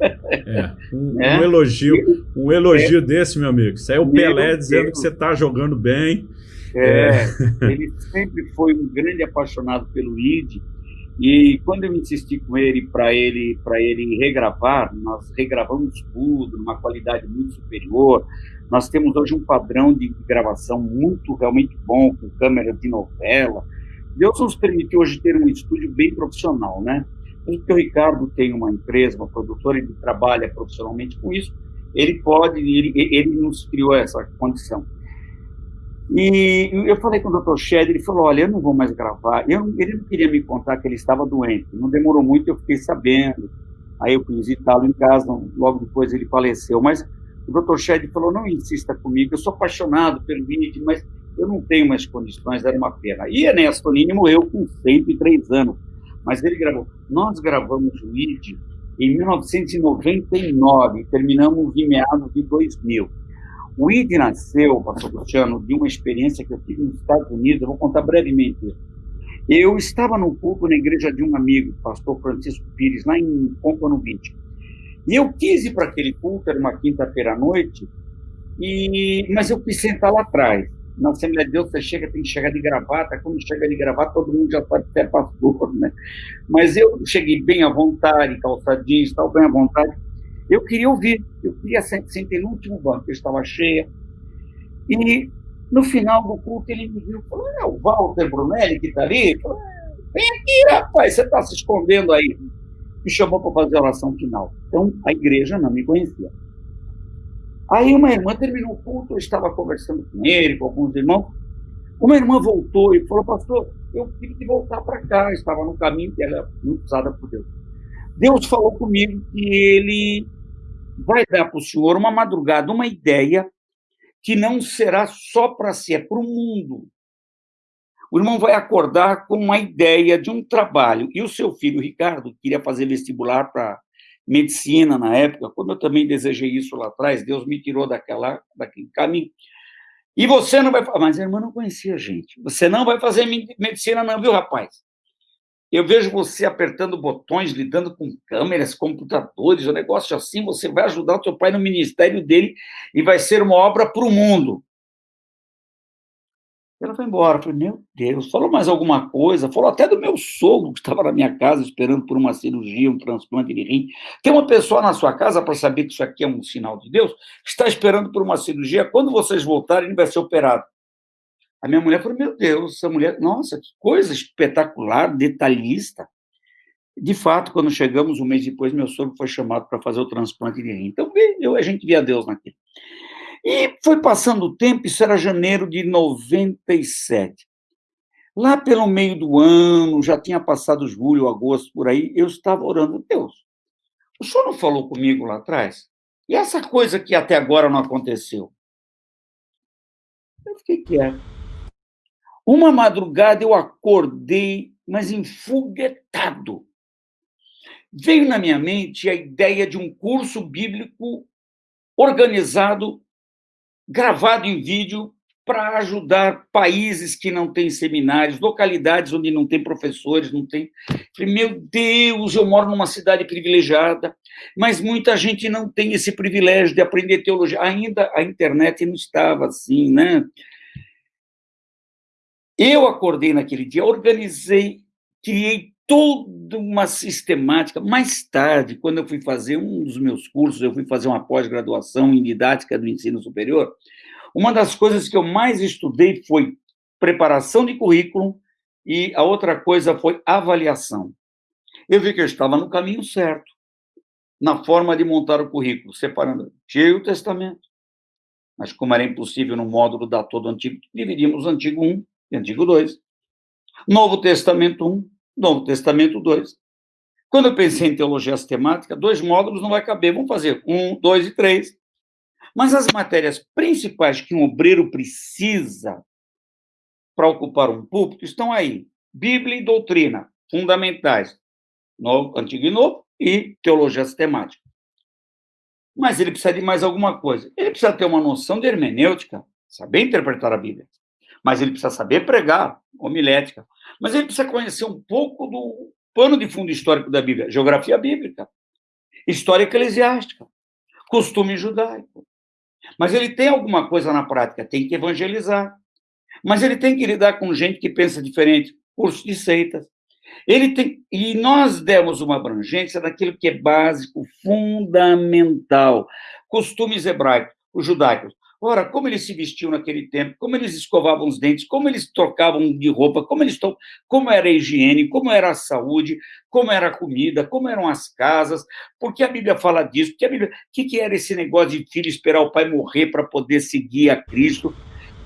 É, um, né? um elogio, um elogio é, desse, meu amigo. Isso aí é o Pelé dizendo Deus. que você está jogando bem. É, é. Ele sempre foi um grande apaixonado pelo ID. E quando eu insisti com ele para ele para ele regravar, nós regravamos tudo numa qualidade muito superior. Nós temos hoje um padrão de gravação muito realmente bom com câmera de novela Deus nos permitiu hoje ter um estúdio bem profissional, né? Porque o Ricardo tem uma empresa, uma produtora, ele trabalha profissionalmente com isso, ele pode, ele, ele nos criou essa condição. E eu falei com o Dr. Shed, ele falou, olha, eu não vou mais gravar. Eu, ele não queria me contar que ele estava doente. Não demorou muito, eu fiquei sabendo. Aí eu fui visitá-lo em casa, logo depois ele faleceu. Mas o Dr. Shed falou, não insista comigo, eu sou apaixonado pelo vídeo, mas eu não tenho mais condições, era uma pena. E Ernesto Nini morreu com 103 anos, mas ele gravou. Nós gravamos o vídeo em 1999, terminamos em meados de 2000. O ID nasceu, pastor Luciano, de uma experiência que eu tive nos Estados Unidos, eu vou contar brevemente. Eu estava no culto na igreja de um amigo, pastor Francisco Pires, lá em Pompano 20. E eu quis ir para aquele culto, era uma quinta-feira à noite, e, mas eu quis sentar lá atrás. Na Assembleia de Deus, você chega, tem que chegar de gravata. Quando chega de gravata, todo mundo já sabe que é pastor, né? Mas eu cheguei bem à vontade, calçadinho, estava bem à vontade. Eu queria ouvir, eu queria sentar no último banco, eu estava cheia. E no final do culto ele me viu falou: É o Walter Brunelli que está ali? Falei, Vem aqui, rapaz, você está se escondendo aí. Me chamou para fazer a oração final. Então a igreja não me conhecia. Aí uma irmã terminou o culto, eu estava conversando com ele, com alguns irmãos. Uma irmã voltou e falou: Pastor, eu tive que voltar para cá, estava no caminho, que era muito usada por Deus. Deus falou comigo que ele vai dar para o senhor uma madrugada, uma ideia que não será só para si, é para o mundo. O irmão vai acordar com uma ideia de um trabalho. E o seu filho, Ricardo, queria fazer vestibular para medicina na época, quando eu também desejei isso lá atrás, Deus me tirou daquela, daquele caminho. E você não vai... Mas a irmã não conhecia a gente. Você não vai fazer medicina não, viu, rapaz? Eu vejo você apertando botões, lidando com câmeras, computadores, um negócio assim, você vai ajudar o teu pai no ministério dele e vai ser uma obra para o mundo. Ela foi embora. Eu falei, meu Deus, falou mais alguma coisa? Falou até do meu sogro, que estava na minha casa esperando por uma cirurgia, um transplante de rim. Tem uma pessoa na sua casa, para saber que isso aqui é um sinal de Deus, está esperando por uma cirurgia. Quando vocês voltarem, ele vai ser operado. A minha mulher falou: Meu Deus, essa mulher, nossa, que coisa espetacular, detalhista. De fato, quando chegamos um mês depois, meu sogro foi chamado para fazer o transplante de rim. Então, eu, a gente via Deus naquilo. E foi passando o tempo, isso era janeiro de 97. Lá pelo meio do ano, já tinha passado julho, agosto, por aí, eu estava orando, Deus, o senhor não falou comigo lá atrás? E essa coisa que até agora não aconteceu? Eu fiquei quieto. Uma madrugada eu acordei, mas enfoguetado. Veio na minha mente a ideia de um curso bíblico organizado, gravado em vídeo, para ajudar países que não têm seminários, localidades onde não tem professores, não tem. Meu Deus, eu moro numa cidade privilegiada, mas muita gente não tem esse privilégio de aprender teologia. Ainda a internet não estava assim, né? Eu acordei naquele dia, organizei, criei toda uma sistemática. Mais tarde, quando eu fui fazer um dos meus cursos, eu fui fazer uma pós-graduação em didática do ensino superior, uma das coisas que eu mais estudei foi preparação de currículo e a outra coisa foi avaliação. Eu vi que eu estava no caminho certo, na forma de montar o currículo, separando Antigo Testamento. Mas como era impossível no módulo dar todo o Antigo, dividimos o Antigo 1 e Antigo 2. Novo Testamento 1, Novo Testamento 2. Quando eu pensei em teologia sistemática, dois módulos não vai caber, vamos fazer um, dois e três. Mas as matérias principais que um obreiro precisa para ocupar um púlpito estão aí. Bíblia e doutrina, fundamentais. Novo, Antigo e Novo e teologia sistemática. Mas ele precisa de mais alguma coisa. Ele precisa ter uma noção de hermenêutica, saber interpretar a Bíblia mas ele precisa saber pregar, homilética. Mas ele precisa conhecer um pouco do pano de fundo histórico da Bíblia, geografia bíblica, história eclesiástica, costume judaico. Mas ele tem alguma coisa na prática, tem que evangelizar. Mas ele tem que lidar com gente que pensa diferente, curso de seitas. Ele tem e nós demos uma abrangência daquilo que é básico, fundamental, costumes hebraicos, os judaicos. Ora, como eles se vestiam naquele tempo, como eles escovavam os dentes, como eles trocavam de roupa, como eles como era a higiene, como era a saúde, como era a comida, como eram as casas, porque a Bíblia fala disso, porque a Bíblia, o que, que era esse negócio de filho esperar o pai morrer para poder seguir a Cristo?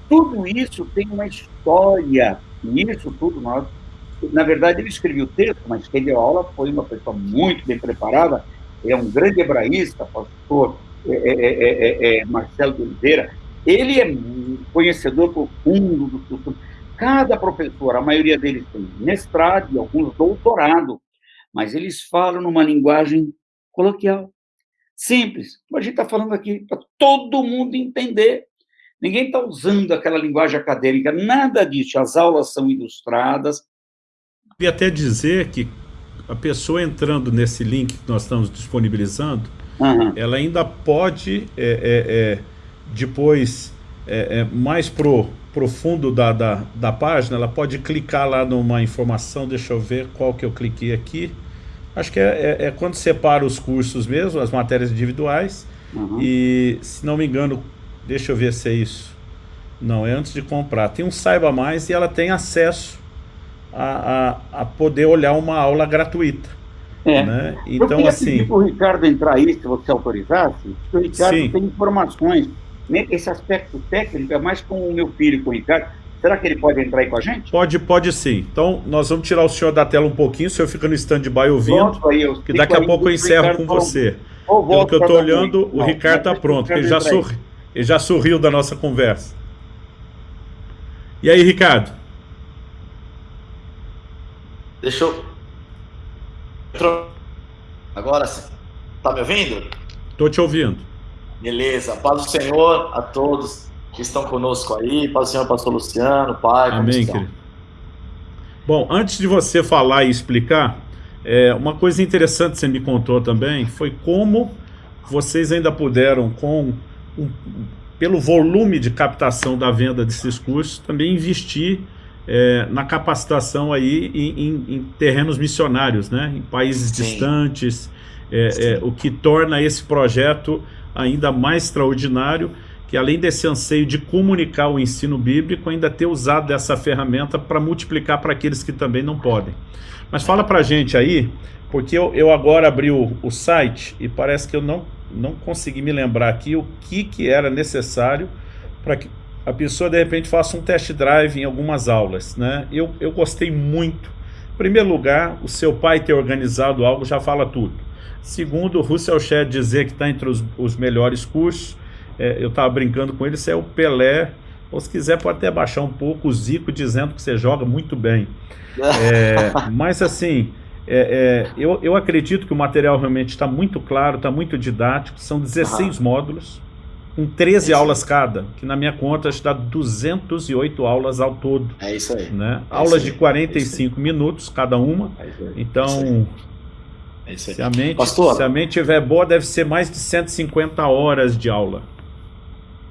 Tudo isso tem uma história, e isso tudo nós na verdade, ele escreveu o texto, mas quem deu aula foi uma pessoa muito bem preparada, é um grande hebraísta, pastor é é é, é, é, Marcelo de Oliveira, ele é conhecedor profundo do costume. Cada professor, a maioria deles tem mestrado e alguns doutorado, mas eles falam numa linguagem coloquial, simples. A gente está falando aqui, para todo mundo entender. Ninguém está usando aquela linguagem acadêmica, nada disso. As aulas são ilustradas. E até dizer que a pessoa entrando nesse link que nós estamos disponibilizando, uhum. ela ainda pode, é, é, é, depois, é, é, mais pro profundo da, da, da página, ela pode clicar lá numa informação, deixa eu ver qual que eu cliquei aqui. Acho que é, é quando separa os cursos mesmo, as matérias individuais, uhum. e, se não me engano, deixa eu ver se é isso. Não, é antes de comprar. Tem um Saiba Mais e ela tem acesso a, a, a poder olhar uma aula gratuita. É. Né? Então, eu assim. para o Ricardo entrar aí, se você autorizasse, porque o Ricardo sim. tem informações. Esse aspecto técnico é mais com o meu filho, com o Ricardo. Será que ele pode entrar aí com a gente? Pode, pode sim. Então, nós vamos tirar o senhor da tela um pouquinho, o senhor fica no stand-by ouvindo, aí, que daqui a pouco eu encerro com você. Pelo que eu estou olhando, o Ricardo está pronto, ele já, sorri, ele já sorriu da nossa conversa. E aí, Ricardo? Deixa eu Agora sim. Tá me ouvindo? Tô te ouvindo. Beleza. Paz do Senhor a todos que estão conosco aí. Paz do Senhor, pastor Luciano, pai. Amém, querido. Bom, antes de você falar e explicar, é, uma coisa interessante que você me contou também foi como vocês ainda puderam, com um, pelo volume de captação da venda desses cursos, também investir é, na capacitação aí em, em, em, terrenos missionários, né? em países Sim. distantes, é, é, o que torna esse projeto ainda mais extraordinário, que além desse anseio de comunicar o ensino bíblico, ainda ter usado dessa ferramenta para multiplicar para aqueles que também não podem. Mas fala para a gente aí, porque eu, eu agora abri o, o site e parece que eu não, não consegui me lembrar aqui o que, que era necessário para que a pessoa de repente faça um test drive em algumas aulas. Né? Eu, eu gostei muito. Em primeiro lugar, o seu pai ter organizado algo já fala tudo. Segundo, o Russell Shedd dizer que está entre os, os, melhores cursos. É, eu estava brincando com ele, isso é o Pelé. Ou se quiser pode até baixar um pouco o Zico dizendo que você joga muito bem. É, mas assim, é, é, eu, eu acredito que o material realmente está muito claro, está muito didático. São 16 módulos com 13 é aulas cada, que na minha conta está 208 aulas ao todo. É isso aí. Né? É aulas de 45 é minutos cada uma. É então, é aí. Se, a mente, Pastor, se a mente estiver boa, deve ser mais de 150 horas de aula.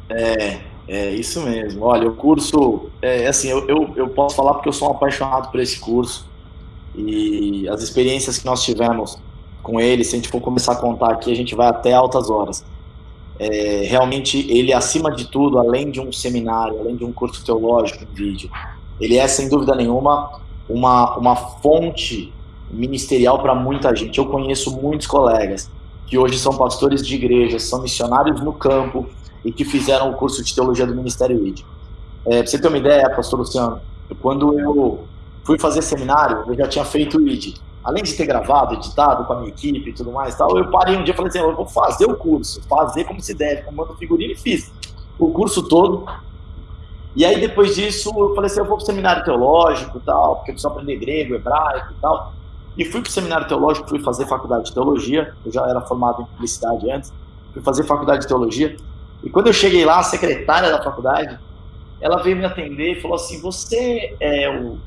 É, é isso mesmo. Olha, o curso, é assim, eu, eu, eu posso falar porque eu sou um apaixonado por esse curso. E as experiências que nós tivemos com ele, se a gente for começar a contar aqui, a gente vai até altas horas é, realmente ele, acima de tudo, além de um seminário, além de um curso teológico em vídeo, ele é, sem dúvida nenhuma, uma, uma fonte ministerial para muita gente. Eu conheço muitos colegas que hoje são pastores de igrejas, são missionários no campo e que fizeram o curso de teologia do Ministério ID. É, para você ter uma ideia, pastor Luciano, quando eu fui fazer seminário, eu já tinha feito ID além de ter gravado, editado com a minha equipe e tudo mais tal, eu parei um dia e falei assim, eu vou fazer o curso, fazer como se deve, como manda figurino e fiz o curso todo. E aí depois disso eu falei assim, eu vou pro seminário teológico e tal, porque eu preciso aprender grego, hebraico e tal. E fui pro seminário teológico, fui fazer faculdade de teologia, eu já era formado em publicidade antes, fui fazer faculdade de teologia. E quando eu cheguei lá, a secretária da faculdade, ela veio me atender e falou assim, você é o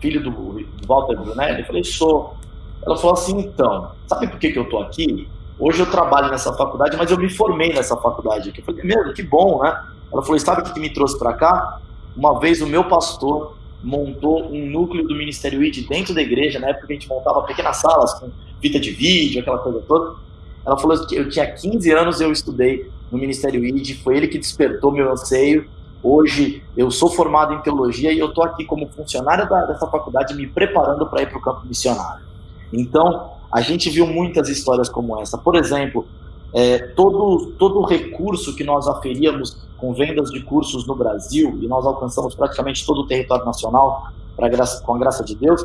filho do, Walter Brunelli? Eu falei, sou. Ela falou assim, então, sabe por que, que eu tô aqui? Hoje eu trabalho nessa faculdade, mas eu me formei nessa faculdade aqui. Eu falei, meu, que bom, né? Ela falou, sabe o que me trouxe para cá? Uma vez o meu pastor montou um núcleo do Ministério ID dentro da igreja, na época a gente montava pequenas salas com fita de vídeo, aquela coisa toda. Ela falou que eu tinha 15 anos, eu estudei no Ministério ID, foi ele que despertou meu anseio. Hoje eu sou formado em teologia e eu estou aqui como funcionário da, dessa faculdade me preparando para ir para o campo missionário. Então, a gente viu muitas histórias como essa. Por exemplo, é, todo, todo recurso que nós aferíamos com vendas de cursos no Brasil, e nós alcançamos praticamente todo o território nacional, com a graça de Deus,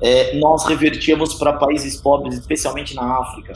é, nós revertíamos para países pobres, especialmente na África.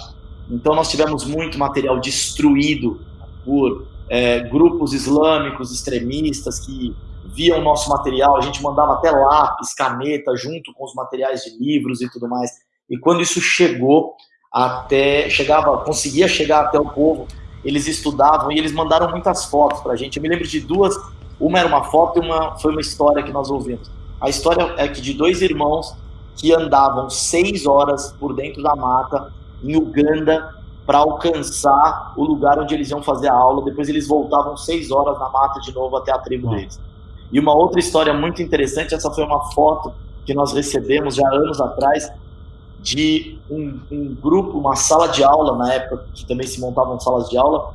Então, nós tivemos muito material destruído por é, grupos islâmicos extremistas que viam o nosso material, a gente mandava até lápis, caneta, junto com os materiais de livros e tudo mais. E quando isso chegou até, chegava, conseguia chegar até o povo, eles estudavam e eles mandaram muitas fotos para a gente. Eu me lembro de duas, uma era uma foto e uma foi uma história que nós ouvimos. A história é que de dois irmãos que andavam seis horas por dentro da mata em Uganda para alcançar o lugar onde eles iam fazer a aula. Depois eles voltavam seis horas na mata de novo até a tribo deles. E uma outra história muito interessante, essa foi uma foto que nós recebemos já anos atrás de um, um grupo, uma sala de aula na época que também se montavam salas de aula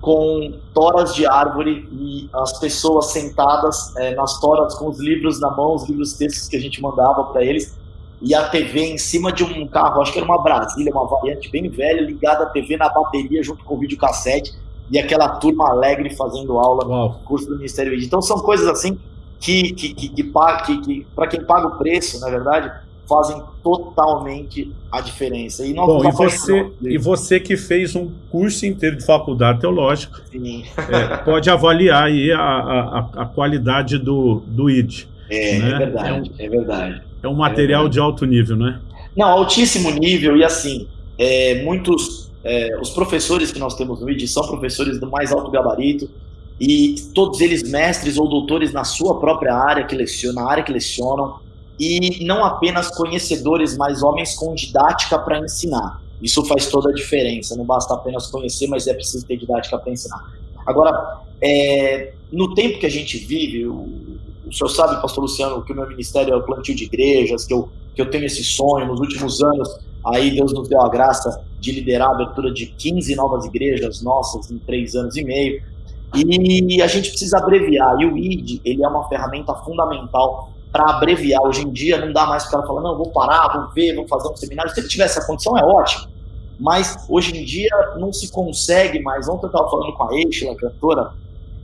com toras de árvore e as pessoas sentadas é, nas toras com os livros na mão, os livros textos que a gente mandava para eles e a TV em cima de um carro, acho que era uma Brasília, uma variante bem velha, ligada a TV na bateria junto com o videocassete e aquela turma alegre fazendo aula no curso do Ministério. Então são coisas assim que, que, que, que, que, que para quem paga o preço, na verdade, fazem totalmente a diferença. E, Bom, e, você, e você que fez um curso inteiro de faculdade teológica, é, pode avaliar aí a, a, a, qualidade do, do ID. É, né? é verdade, é, um, é verdade. É um material é de alto nível, né? Não, altíssimo nível, e assim, é, muitos, é, os professores que nós temos no ID são professores do mais alto gabarito, e todos eles mestres ou doutores na sua própria área que lecionam, na área que lecionam, e não apenas conhecedores, mas homens com didática para ensinar. Isso faz toda a diferença. Não basta apenas conhecer, mas é preciso ter didática para ensinar. Agora, é, no tempo que a gente vive, o, o senhor sabe, pastor Luciano, que o meu ministério é o plantio de igrejas, que eu, que eu tenho esse sonho nos últimos anos. Aí Deus nos deu a graça de liderar a abertura de 15 novas igrejas nossas em três anos e meio. E a gente precisa abreviar. E o ID, ele é uma ferramenta fundamental para abreviar. Hoje em dia não dá mais para o falar, não, vou parar, vou ver, vou fazer um seminário. Se ele tiver essa condição, é ótimo. Mas hoje em dia não se consegue mais. Ontem eu estava falando com a Eixa, a cantora,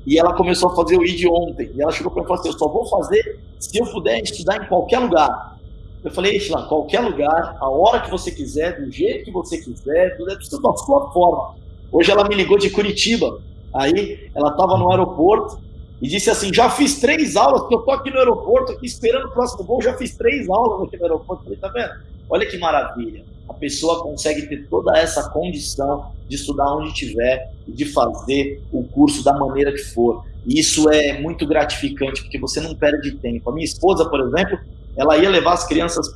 e ela começou a fazer o ID ontem. E ela chegou para mim e falou assim: Eu só vou fazer se eu puder estudar em qualquer lugar. Eu falei, Eixa, qualquer lugar, a hora que você quiser, do jeito que você quiser, jeito da sua forma. Hoje ela me ligou de Curitiba. Aí ela estava no aeroporto e disse assim: já fiz três aulas, porque eu tô aqui no aeroporto, aqui esperando o próximo voo, já fiz três aulas aqui no aeroporto. Falei, tá vendo? Olha que maravilha. A pessoa consegue ter toda essa condição de estudar onde estiver e de fazer o curso da maneira que for. E isso é muito gratificante, porque você não perde tempo. A minha esposa, por exemplo, ela ia levar as crianças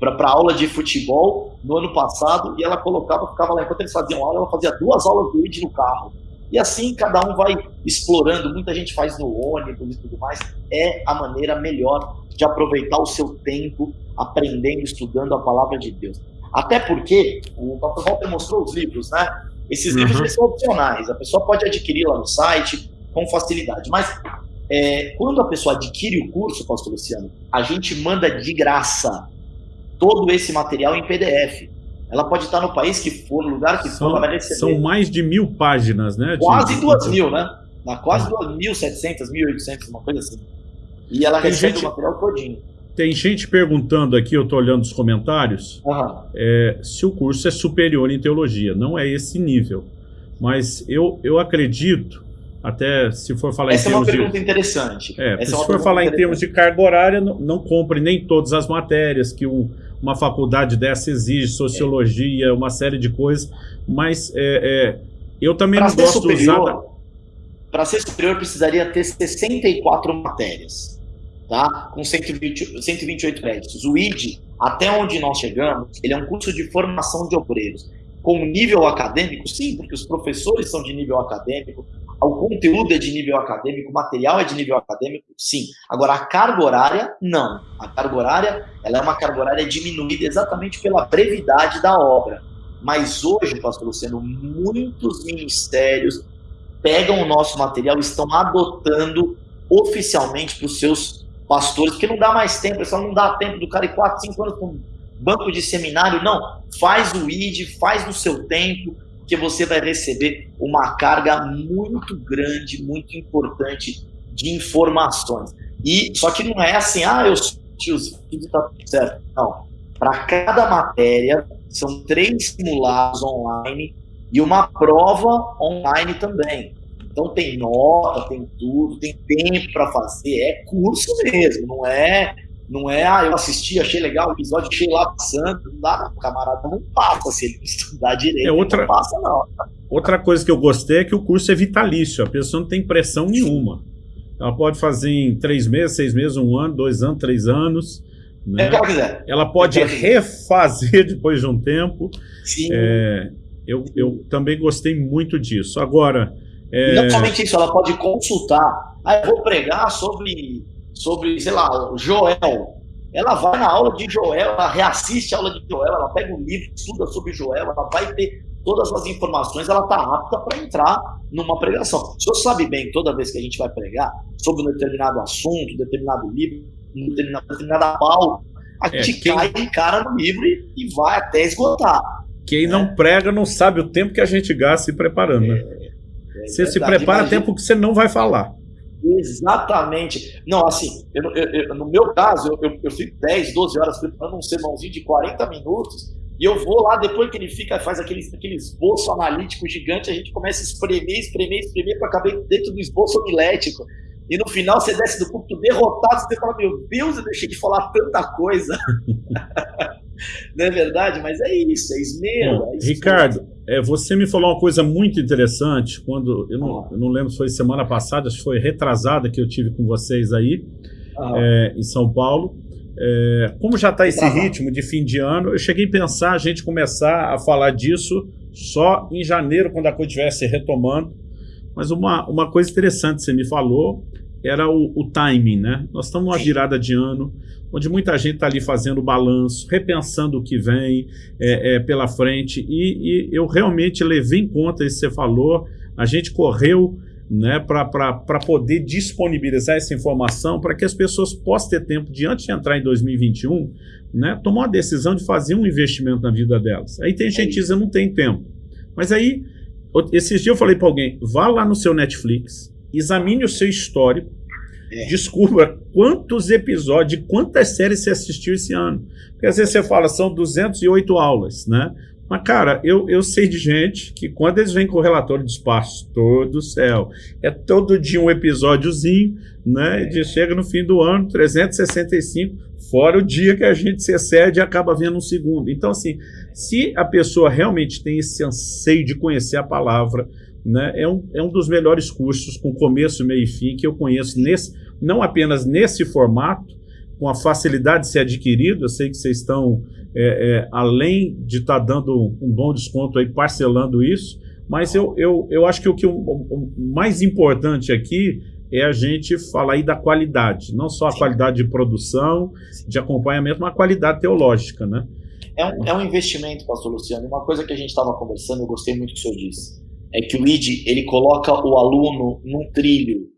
para aula de futebol no ano passado e ela colocava, ficava lá, enquanto eles faziam aula, ela fazia duas aulas do ID no carro e assim cada um vai explorando. Muita gente faz no ônibus e tudo mais. É a maneira melhor de aproveitar o seu tempo aprendendo, estudando a palavra de Deus. Até porque o Dr. Walter mostrou os livros, né? Esses uhum. livros são opcionais. A pessoa pode adquirir lá no site com facilidade. Mas é, quando a pessoa adquire o curso, Pastor Luciano, a gente manda de graça todo esse material em PDF. Ela pode estar no país que for, no lugar que são, for, ela vai receber. São mais de mil páginas, né? Quase de... duas mil, né? Na quase ah. duas mil setecentas, mil oitocentas, uma coisa assim. E ela tem recebe gente, o material todinho. Tem gente perguntando aqui, eu estou olhando os comentários, uhum. é, se o curso é superior em teologia. Não é esse nível. Mas eu, eu acredito, até se for falar Essa em termos é uma pergunta de... interessante. É, se é for falar em termos de carga horária, não, não compre nem todas as matérias que um uma faculdade dessa exige sociologia, uma série de coisas, mas é, é, eu também pra não gosto superior, usar. Para ser superior, precisaria ter 64 matérias, tá? com 120, 128 créditos. O ID, até onde nós chegamos, ele é um curso de formação de obreiros. Com nível acadêmico, sim, porque os professores são de nível acadêmico, o conteúdo é de nível acadêmico, o material é de nível acadêmico, sim. Agora, a carga horária, não. A carga horária, ela é uma carga horária diminuída exatamente pela brevidade da obra. Mas hoje, pastor Luciano, muitos ministérios pegam o nosso material e estão adotando oficialmente para os seus pastores, porque não dá mais tempo, pessoal, não dá tempo do cara ir 4, 5 anos com banco de seminário, não. Faz o ID, faz no seu tempo, que você vai receber uma carga muito grande, muito importante de informações. E só que não é assim, ah, eu os vídeos tá tudo certo. Não. Para cada matéria, são três simulados online e uma prova online também. Então tem nota, tem tudo, tem tempo para fazer, é curso mesmo, não é não é, ah, eu assisti, achei legal o episódio, achei lá passando. Não dá, o camarada não passa se ele estudar direito. É outra, não passa, não. Outra coisa que eu gostei é que o curso é vitalício, a pessoa não tem pressão nenhuma. Ela pode fazer em três meses, seis meses, um ano, dois anos, três anos. Né? É que ela quiser. Ela pode refazer depois de um tempo. Sim. É, eu, eu também gostei muito disso. Agora. É... Não somente isso, ela pode consultar. Ah, eu vou pregar sobre sobre, sei lá, Joel. Ela vai na aula de Joel, ela reassiste a aula de Joel, ela pega um livro, estuda sobre Joel, ela vai ter todas as informações, ela está apta para entrar numa pregação. O senhor sabe bem, toda vez que a gente vai pregar sobre um determinado assunto, um determinado livro, determinado, determinada pauta, a é, gente quem... cai de cara no livro e, e vai até esgotar. Quem né? não prega não sabe o tempo que a gente gasta se preparando. Né? É, é você se prepara imagina... tempo que você não vai falar. Exatamente. Não, assim, eu, eu, eu, no meu caso, eu, fico 10, 12 horas preparando um sermãozinho de 40 minutos e eu vou lá, depois que ele fica, faz aquele, aquele esboço analítico gigante, a gente começa a espremer, espremer, espremer para caber dentro do esboço homilético. E no final você desce do púlpito derrotado, você fala, meu Deus, eu deixei de falar tanta coisa. Não é verdade? Mas é isso, é esmero. É Ricardo, é, você me falou uma coisa muito interessante, quando, eu não, eu não lembro se foi semana passada, acho que foi retrasada que eu tive com vocês aí, ah. é, em São Paulo. É, como já está esse ritmo de fim de ano, eu cheguei a pensar a gente começar a falar disso só em janeiro, quando a coisa estivesse retomando. Mas uma, uma coisa interessante você me falou era o, o timing, né? Nós estamos numa virada de ano, onde muita gente está ali fazendo balanço, repensando o que vem é, é, pela frente, e, e, eu realmente levei em conta isso que você falou, a gente correu né, para poder disponibilizar essa informação para que as pessoas possam ter tempo de, antes de entrar em 2021, né, tomar uma decisão de fazer um investimento na vida delas. Aí tem gente que diz, eu não tenho tempo. Mas aí, esses dias eu falei para alguém, vá lá no seu Netflix, examine o seu histórico, é. descubra quantos episódios, quantas séries você assistiu esse ano. Porque às vezes você fala, são 208 aulas, né? Mas, cara, eu, eu sei de gente que quando eles vêm com o relatório de espaço, todo céu, é todo dia um episódiozinho, né? De, chega no fim do ano, 365, fora o dia que a gente se excede e acaba vendo um segundo. Então, assim, se a pessoa realmente tem esse anseio de conhecer a palavra, né, é, um, é um dos melhores cursos com começo, meio e fim que eu conheço, nesse, não apenas nesse formato, com a facilidade de ser adquirido, eu sei que vocês estão, é, é, além de estar tá dando um bom desconto aí, parcelando isso, mas eu, eu, eu acho que o que o, o mais importante aqui é a gente falar aí da qualidade, não só a qualidade de produção, de acompanhamento, mas a qualidade teológica, né? É um, é um investimento, pastor Luciano, uma coisa que a gente estava conversando, eu gostei muito do que o senhor disse, é que o ID ele coloca o aluno num trilho.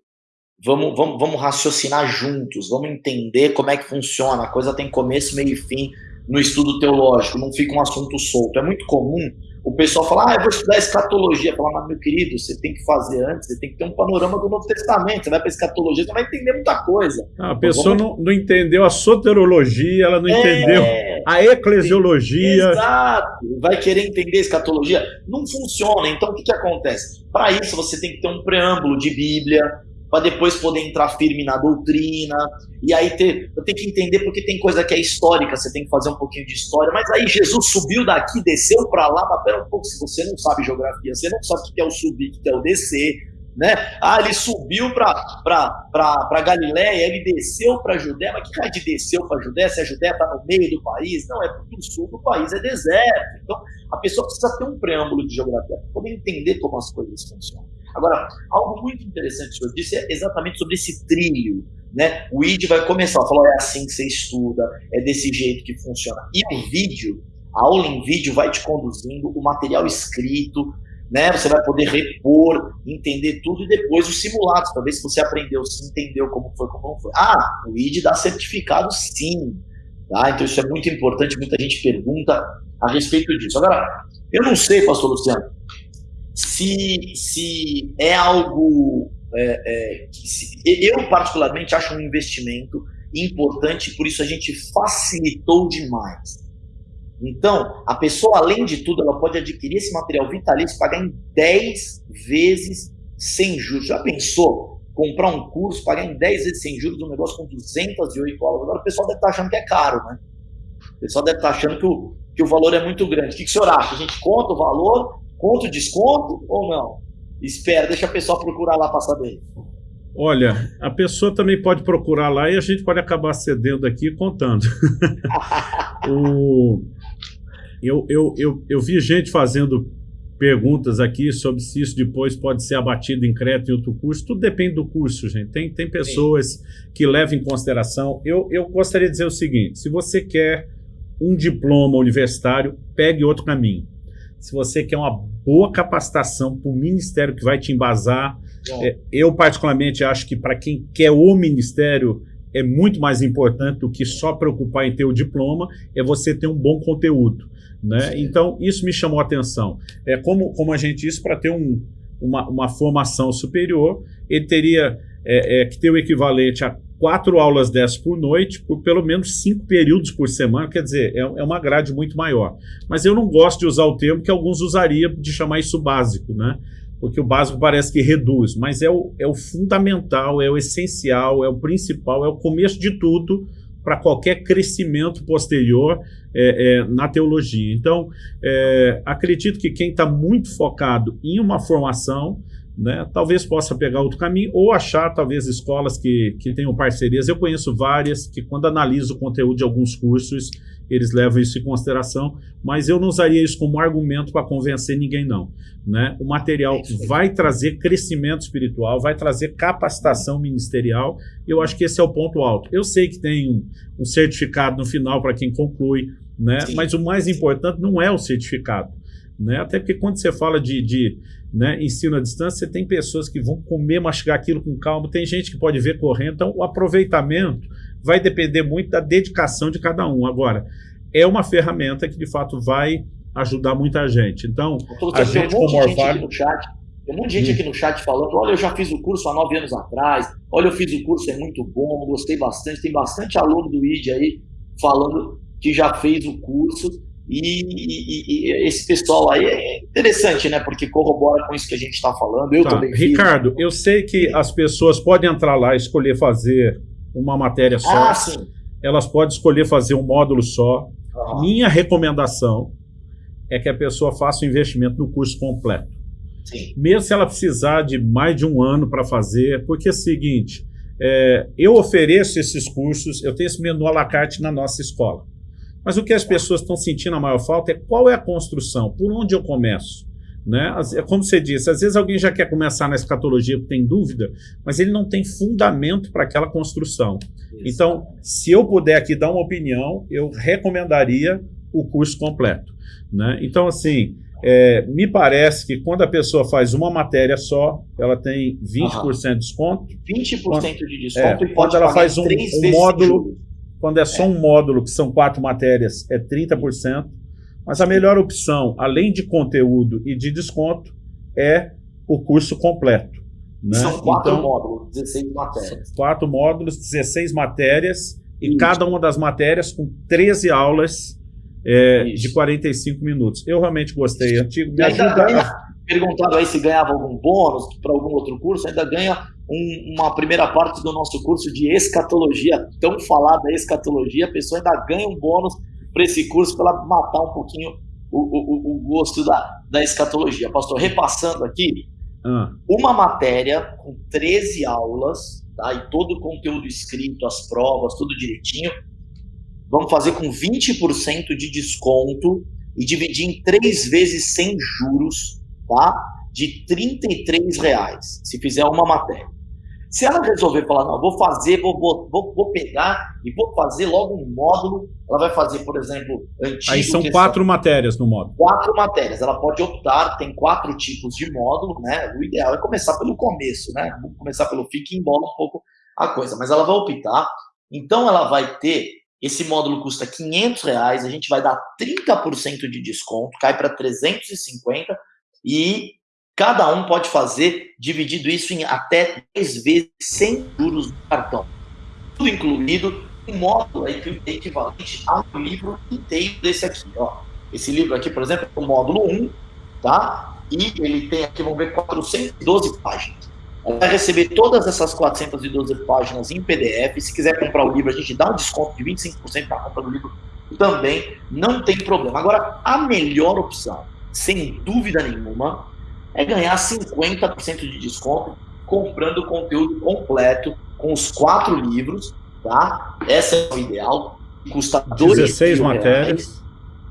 Vamos, vamos, vamos raciocinar juntos, vamos entender como é que funciona. A coisa tem começo, meio e fim no estudo teológico, não fica um assunto solto. É muito comum o pessoal falar, ah, eu vou estudar escatologia. Falar, mas meu querido, você tem que fazer antes, você tem que ter um panorama do Novo Testamento. Você vai para escatologia, você vai entender muita coisa. Ah, a pessoa vamos... não, não entendeu a soterologia, ela não é... entendeu a eclesiologia. Exato. Vai querer entender escatologia? Não funciona. Então o que, que acontece? Para isso você tem que ter um preâmbulo de Bíblia, para depois poder entrar firme na doutrina, e aí ter, eu tenho que entender porque tem coisa que é histórica, você tem que fazer um pouquinho de história, mas aí Jesus subiu daqui, desceu para lá, mas pera um pouco, se você não sabe geografia, você não sabe o que é o subir, o que é o descer, né? Ah, ele subiu para Galiléia, ele desceu para Judéia, mas que cara de desceu para Judéia? Se a Judéia está no meio do país? Não, é porque o sul do país é deserto. Então, a pessoa precisa ter um preâmbulo de geografia poder entender como as coisas funcionam. Agora, algo muito interessante que senhor disse é exatamente sobre esse trilho. Né? O ID vai começar a falar, é assim que você estuda, é desse jeito que funciona. E o vídeo, a aula em vídeo vai te conduzindo, o material escrito, né? Você vai poder repor, entender tudo e depois os simulados, para ver se você aprendeu, se entendeu como foi, como não foi. Ah, o ID dá certificado sim. Tá? Então isso é muito importante, muita gente pergunta a respeito disso. Agora, eu não sei, pastor Luciano, se, se é algo é, é, se, eu particularmente acho um investimento importante, por isso a gente facilitou demais. Então, a pessoa, além de tudo, ela pode adquirir esse material vitalício e pagar em 10 vezes sem juros. Já pensou? Comprar um curso, pagar em 10 vezes sem juros um negócio com 208 aulas. Agora o pessoal deve estar achando que é caro, né? O pessoal deve estar achando que o, que o valor é muito grande. O que, que o senhor acha? A gente conta o valor, conta o desconto ou não? Espera, deixa a pessoa procurar lá para saber. Olha, a pessoa também pode procurar lá e a gente pode acabar cedendo aqui contando. o, eu, eu, eu, eu vi gente fazendo perguntas aqui sobre se isso depois pode ser abatido em crédito em outro curso. Tudo depende do curso, gente. Tem, tem pessoas Sim. que levam em consideração. Eu, eu gostaria de dizer o seguinte: se você quer um diploma universitário, pegue outro caminho. Se você quer uma boa capacitação para o ministério que vai te embasar, é, eu particularmente acho que para quem quer o ministério é muito mais importante do que só preocupar em ter o diploma, é você ter um bom conteúdo. Né? Então, isso me chamou a atenção. É como, como a gente disse, para ter um, uma, uma formação superior, ele teria é, é, que ter o equivalente a quatro aulas dessas por noite, por pelo menos cinco períodos por semana, quer dizer, é, é uma grade muito maior. Mas eu não gosto de usar o termo que alguns usariam de chamar isso básico, né? Porque o básico parece que reduz, mas é o, é o fundamental, é o essencial, é o principal, é o começo de tudo para qualquer crescimento posterior é, é, na teologia. Então, é, acredito que quem está muito focado em uma formação, né, talvez possa pegar outro caminho ou achar talvez escolas que, que tenham parcerias. Eu conheço várias que quando analiso o conteúdo de alguns cursos, eles levam isso em consideração, mas eu não usaria isso como argumento para convencer ninguém não. Né? O material vai trazer crescimento espiritual, vai trazer capacitação ministerial, eu acho que esse é o ponto alto. Eu sei que tem um, um certificado no final para quem conclui, né? mas o mais importante não é o certificado. Né? Até porque quando você fala de, de né, ensino à distância, você tem pessoas que vão comer, mastigar aquilo com calma, tem gente que pode ver correndo, então o aproveitamento vai depender muito da dedicação de cada um. Agora, é uma ferramenta que de fato vai ajudar muita gente. Então, a gente como Orvalho... Tem um monte de gente aqui no chat falando: olha, eu já fiz o curso há nove anos atrás, olha, eu fiz o curso, é muito bom, gostei bastante. Tem bastante aluno do ID aí falando que já fez o curso. E, e, e, esse pessoal aí é interessante, né? Porque corrobora com isso que a gente está falando. Eu tá. também. Ricardo, eu sei que as pessoas podem entrar lá e escolher fazer uma matéria só. Ah, sim. Elas podem escolher fazer um módulo só. Ah. Minha recomendação é que a pessoa faça o investimento no curso completo. Sim. Mesmo se ela precisar de mais de um ano para fazer, porque é o seguinte, é, eu ofereço esses cursos, eu tenho esse menu à la carte na nossa escola. Mas o que as pessoas estão sentindo a maior falta é qual é a construção, por onde eu começo. Né? É como você disse, às vezes alguém já quer começar na escatologia porque tem dúvida, mas ele não tem fundamento para aquela construção. Isso. Então, se eu puder aqui dar uma opinião, eu recomendaria o curso completo. Né? Então, assim, é, me parece que quando a pessoa faz uma matéria só, ela tem 20% de desconto. 20% quando, de desconto é, e quando ela faz um, um módulo, quando é só um módulo, que são quatro matérias, é 30%. Mas a melhor opção, além de conteúdo e de desconto, é o curso completo. Né? São quatro então, módulos, 16 matérias. Quatro módulos, 16 matérias, e Isso. cada uma das matérias com 13 aulas é, de 45 minutos. Eu realmente gostei. Antigo, me ajuda. Perguntado aí se ganhava algum bônus para algum outro curso, ainda ganha um, uma primeira parte do nosso curso de escatologia, tão falada escatologia, a pessoa ainda ganha um bônus para esse curso para ela matar um pouquinho o, o, o gosto da, da escatologia. Pastor, repassando aqui, ah. uma matéria com 13 aulas, tá? e todo o conteúdo escrito, as provas, tudo direitinho, vamos fazer com 20% de desconto e dividir em três vezes sem juros, tá? De 33 reais, se fizer uma matéria. Se ela resolver falar, não, vou fazer, vou, vou, vou, pegar e vou fazer logo um módulo, ela vai fazer, por exemplo, antigo... Aí são quatro matérias no módulo. Quatro matérias. Ela pode optar, tem quatro tipos de módulo, né? O ideal é começar pelo começo, né? Vamos começar pelo fim, que embola um pouco a coisa. Mas ela vai optar, então ela vai ter, esse módulo custa 500 reais, a gente vai dar 30% de desconto, cai para 350 e Cada um pode fazer, dividido isso em até 10 vezes sem juros do cartão. Tudo incluído, um módulo equivalente a um livro inteiro desse aqui. Ó. Esse livro aqui, por exemplo, é o módulo 1, tá? E ele tem aqui, vamos ver, 412 páginas. Vai receber todas essas 412 páginas em PDF. Se quiser comprar o livro, a gente dá um desconto de 25% na compra do livro também, não tem problema. Agora, a melhor opção, sem dúvida nenhuma, é ganhar 50% de desconto comprando o conteúdo completo com os quatro livros, tá? Essa é o ideal. Custa 16 matérias.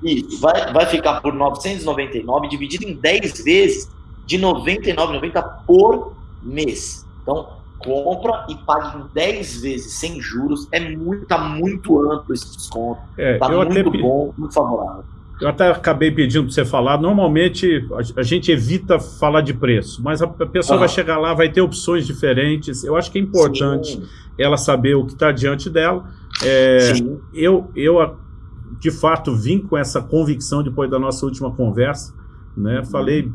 Isso, vai, vai ficar por 999, dividido em 10 vezes de 99,90 por mês. Então, compra e pague em 10 vezes sem juros. É muito, tá muito amplo esse desconto. É, tá muito até... bom, muito favorável. Eu até acabei pedindo para você falar. Normalmente a, gente evita falar de preço, mas a, pessoa vai chegar lá, vai ter opções diferentes. Eu acho que é importante Sim. ela saber o que está diante dela. É, eu, eu, de fato, vim com essa convicção depois da nossa última conversa. Né? Uhum. Falei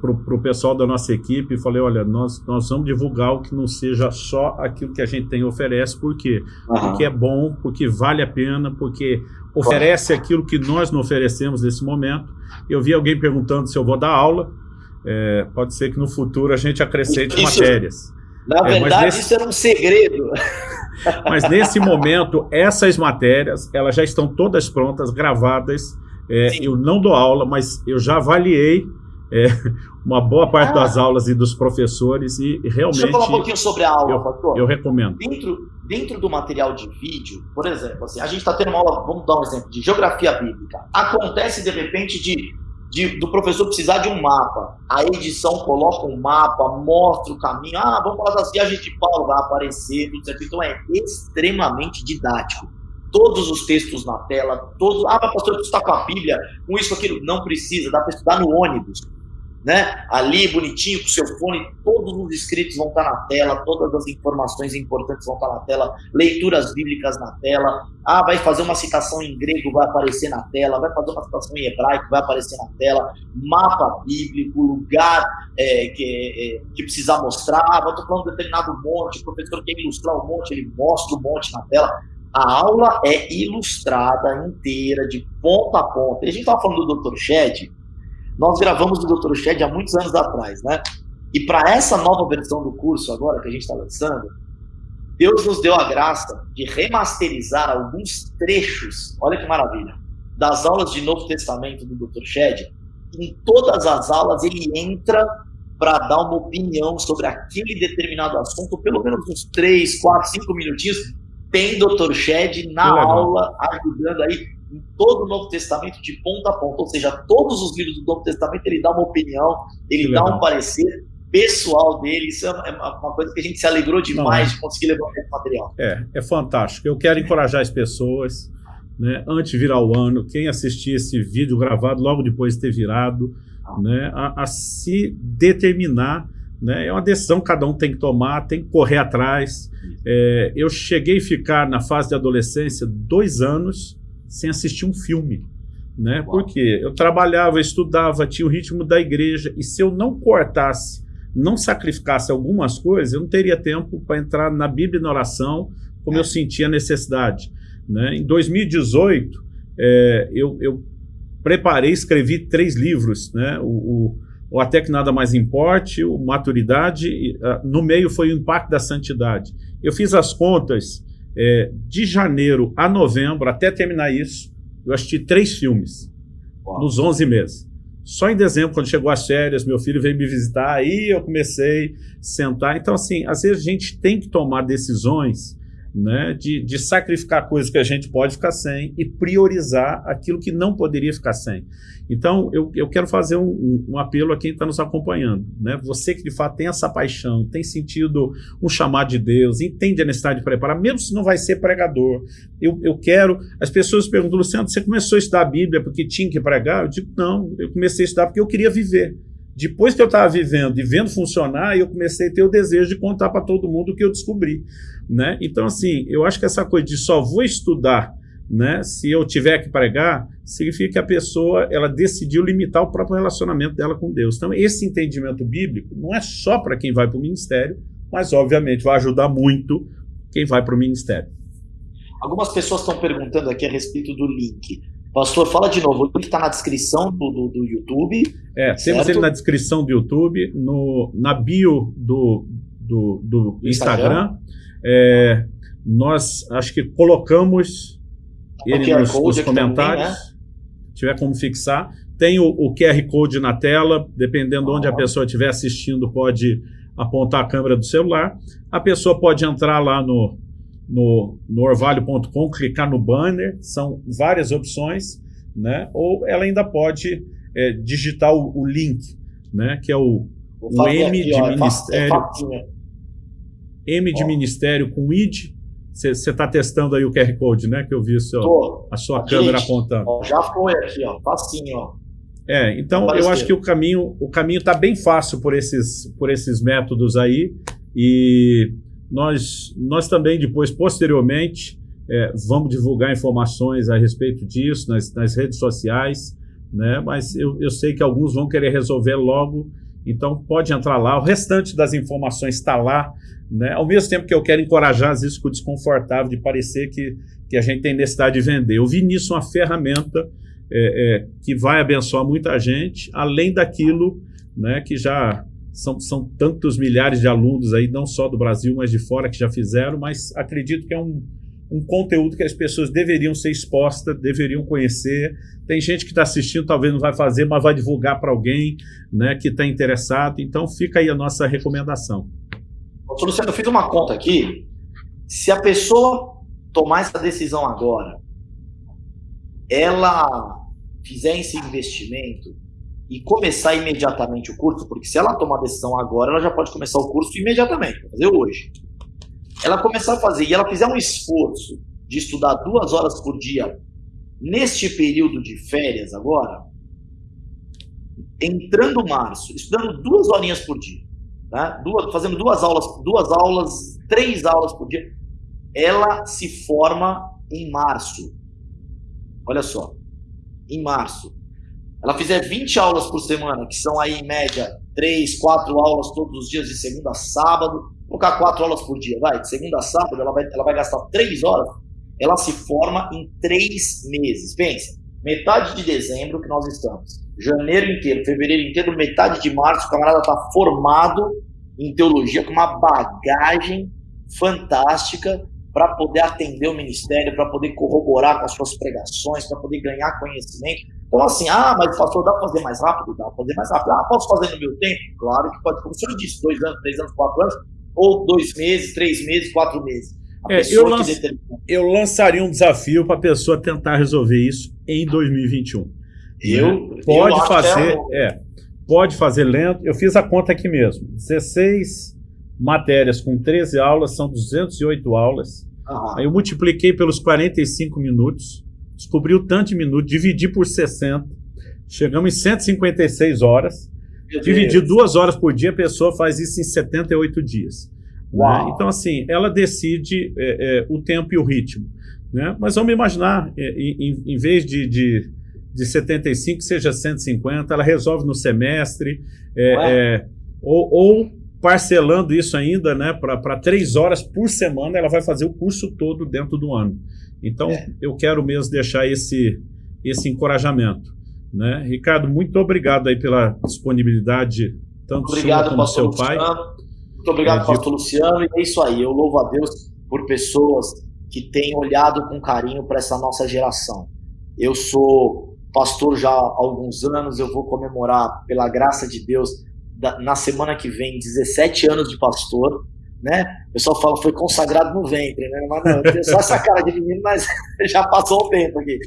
para o pessoal da nossa equipe, falei, olha, nós, nós vamos divulgar o que não seja só aquilo que a gente tem oferece, por quê? Uhum. Porque é bom, porque vale a pena, porque oferece aquilo que nós não oferecemos nesse momento. Eu vi alguém perguntando se eu vou dar aula, é, pode ser que no futuro a gente acrescente isso, matérias. Na é, verdade, nesse... isso era um segredo. mas nesse momento, essas matérias, elas já estão todas prontas, gravadas, é, eu não dou aula, mas eu já avaliei é, uma boa parte ah. das aulas e dos professores e realmente... Deixa eu falar um pouquinho sobre a aula, eu, pastor. Eu recomendo. Dentro, dentro do material de vídeo, por exemplo, assim, a gente está tendo uma aula, vamos dar um exemplo, de geografia bíblica. Acontece, de repente, de, de, do professor precisar de um mapa. A edição coloca um mapa, mostra o caminho. Ah, vamos falar das viagens de Paulo, vai aparecer, tudo certo. Então é extremamente didático todos os textos na tela, todos. Ah, pastor, você está com a Bíblia, com isso, aquilo. Não precisa, dá para estudar no ônibus né? Ali, bonitinho, com seu fone, todos os escritos vão estar na tela, todas as informações importantes vão estar na tela, leituras bíblicas na tela. Ah, vai fazer uma citação em grego, vai aparecer na tela, vai fazer uma citação em hebraico, vai aparecer na tela, mapa bíblico, lugar é, que, é, que precisar mostrar. Ah, estou falando de determinado monte, o professor quer ilustrar o monte, ele mostra o monte na tela. A aula é ilustrada inteira, de ponta a ponta. E a gente estava falando do Dr. Shed, nós gravamos o Dr. Shed há muitos anos atrás, né? E para essa nova versão do curso agora que a gente está lançando, Deus nos deu a graça de remasterizar alguns trechos, olha que maravilha, das aulas de Novo Testamento do Dr. Shed. Em todas as aulas ele entra para dar uma opinião sobre aquele determinado assunto, pelo menos uns 3, 4, 5 minutinhos. Tem Dr. Shed na aula, ajudando aí em todo o Novo Testamento de ponta a ponta, ou seja, todos os livros do Novo Testamento ele dá uma opinião, ele que dá legal. um parecer pessoal dele, isso é uma coisa que a gente se alegrou demais Não, é. de conseguir levar esse material. É, é fantástico. Eu quero encorajar as pessoas, né, antes de virar o ano, quem assistir esse vídeo gravado logo depois de ter virado, né, a, a se determinar né? É uma decisão que cada um tem que tomar, tem que correr atrás. É, eu cheguei a ficar na fase de adolescência dois anos sem assistir um filme. Né? Porque eu trabalhava, estudava, tinha o ritmo da igreja, e se eu não cortasse, não sacrificasse algumas coisas, eu não teria tempo para entrar na Bíblia e na oração como é. eu sentia necessidade. Né? Em 2018, é, eu, eu preparei, escrevi três livros, né? o, o, o Até Que Nada Mais Importe, o Maturidade, e, uh, no meio foi o Impacto da Santidade. Eu fiz as contas é, de janeiro a novembro, até terminar isso, eu assisti três filmes Uau. nos 11 meses. Só em dezembro, quando chegou as férias, meu filho veio me visitar, aí eu comecei a sentar. Então, assim, às vezes a gente tem que tomar decisões né, de, de sacrificar coisas que a gente pode ficar sem e priorizar aquilo que não poderia ficar sem. Então, eu, eu quero fazer um, um, apelo a quem está nos acompanhando. Né? Você que, de fato, tem essa paixão, tem sentido um chamado de Deus, entende a necessidade de preparar, mesmo se não vai ser pregador. Eu, eu quero... As pessoas perguntam, Luciano, você começou a estudar a Bíblia porque tinha que pregar? Eu digo, não, eu comecei a estudar porque eu queria viver. Depois que eu estava vivendo e vendo funcionar, eu comecei a ter o desejo de contar para todo mundo o que eu descobri. Né? Então, assim, eu acho que essa coisa de só vou estudar né, se eu tiver que pregar, significa que a pessoa ela decidiu limitar o próprio relacionamento dela com Deus. Então, esse entendimento bíblico não é só para quem vai para o ministério, mas, obviamente, vai ajudar muito quem vai para o ministério. Algumas pessoas estão perguntando aqui a respeito do link. Pastor, fala de novo, o link está na descrição do, do, do, YouTube. É, certo? temos ele na descrição do YouTube, no, na bio do, do, do Instagram. Instagram. É, nós acho que colocamos ele nos, nos comentários. Também, né? Tiver como fixar. Tem o, o, QR Code na tela, dependendo ah. onde a pessoa estiver assistindo, pode apontar a câmera do celular. A pessoa pode entrar lá no, no, no orvalho.com, clicar no banner, são várias opções, né? ou ela ainda pode é, digitar o, o, link, né? que é o, o M aqui, de ó, Ministério. M de Ministério com ID. Você está testando aí o QR Code, né? Que eu vi seu, Tô. a sua câmera apontando. Ó, já foi aqui, ó, facinho, ó. É, então eu acho que o caminho o caminho está bem fácil por esses, por esses métodos aí e nós, nós também depois, posteriormente, é, vamos divulgar informações a respeito disso nas, nas redes sociais, né? mas eu, eu sei que alguns vão querer resolver logo, então pode entrar lá. O restante das informações está lá, né? ao mesmo tempo que eu quero encorajar, às vezes, desconfortável de parecer que, que a gente tem necessidade de vender. Eu vi nisso uma ferramenta é, é, que vai abençoar muita gente, além daquilo né, que já são, são tantos milhares de alunos aí, não só do Brasil, mas de fora que já fizeram, mas acredito que é um, um conteúdo que as pessoas deveriam ser expostas, deveriam conhecer. Tem gente que está assistindo, talvez não vai fazer, mas vai divulgar para alguém né, que está interessado. Então fica aí a nossa recomendação. Doutor Luciano, eu fiz uma conta aqui. Se a pessoa tomar essa decisão agora, ela fizer esse investimento, e começar imediatamente o curso, porque se ela tomar a decisão agora, ela já pode começar o curso imediatamente, fazer hoje. Ela começar a fazer e ela fizer um esforço de estudar duas horas por dia neste período de férias agora, entrando março, estudando duas horinhas por dia, né? duas, fazendo duas aulas, duas aulas, três aulas por dia, ela se forma em março. Olha só, em março ela fizer 20 aulas por semana, que são aí em média 3, 4 aulas todos os dias, de segunda a sábado, colocar 4 aulas por dia, vai, de segunda a sábado, ela vai, ela vai gastar 3 horas, ela se forma em 3 meses. Pensa, metade de dezembro que nós estamos, janeiro inteiro, fevereiro inteiro, metade de março, o camarada está formado em teologia com uma bagagem fantástica para poder atender o ministério, para poder corroborar com as suas pregações, para poder ganhar conhecimento. Então, assim, ah, mas pastor, dá para fazer mais rápido? Dá para fazer mais rápido. Ah, posso fazer no meu tempo? Claro que pode, como o senhor disse, dois anos, três anos, quatro anos, ou dois meses, três meses, quatro meses. É, eu, eu, lançaria um desafio para a pessoa tentar resolver isso em 2021. Eu, pode eu fazer, é, é, pode fazer lento. Eu fiz a conta aqui mesmo. 16 matérias com 13 aulas são 208 aulas. Aí eu multipliquei pelos 45 minutos descobri o tanto de minutos, dividi por 60, chegamos em 156 horas, Meu dividir duas horas por dia, a pessoa faz isso em 78 dias. Né? Então, assim, ela decide é, é, o tempo e o ritmo. Né? Mas vamos imaginar, é, em, em, vez de, de, de 75, seja 150, ela resolve no semestre, é, é, ou, ou, parcelando isso ainda né, para três horas por semana, ela vai fazer o curso todo dentro do ano. Então, é. eu quero mesmo deixar esse, esse encorajamento. Né? Ricardo, muito obrigado aí pela disponibilidade, tanto obrigado, sua como seu pai. Muito obrigado, é, pastor. Luciano. E é isso aí, eu louvo a Deus por pessoas que têm olhado com carinho para essa nossa geração. Eu sou pastor já há alguns anos, eu vou comemorar, pela graça de Deus, na semana que vem, 17 anos de pastor. né? O pessoal fala foi consagrado no ventre, né? Mas não, eu tenho só essa cara de menino, mas já passou o tempo aqui.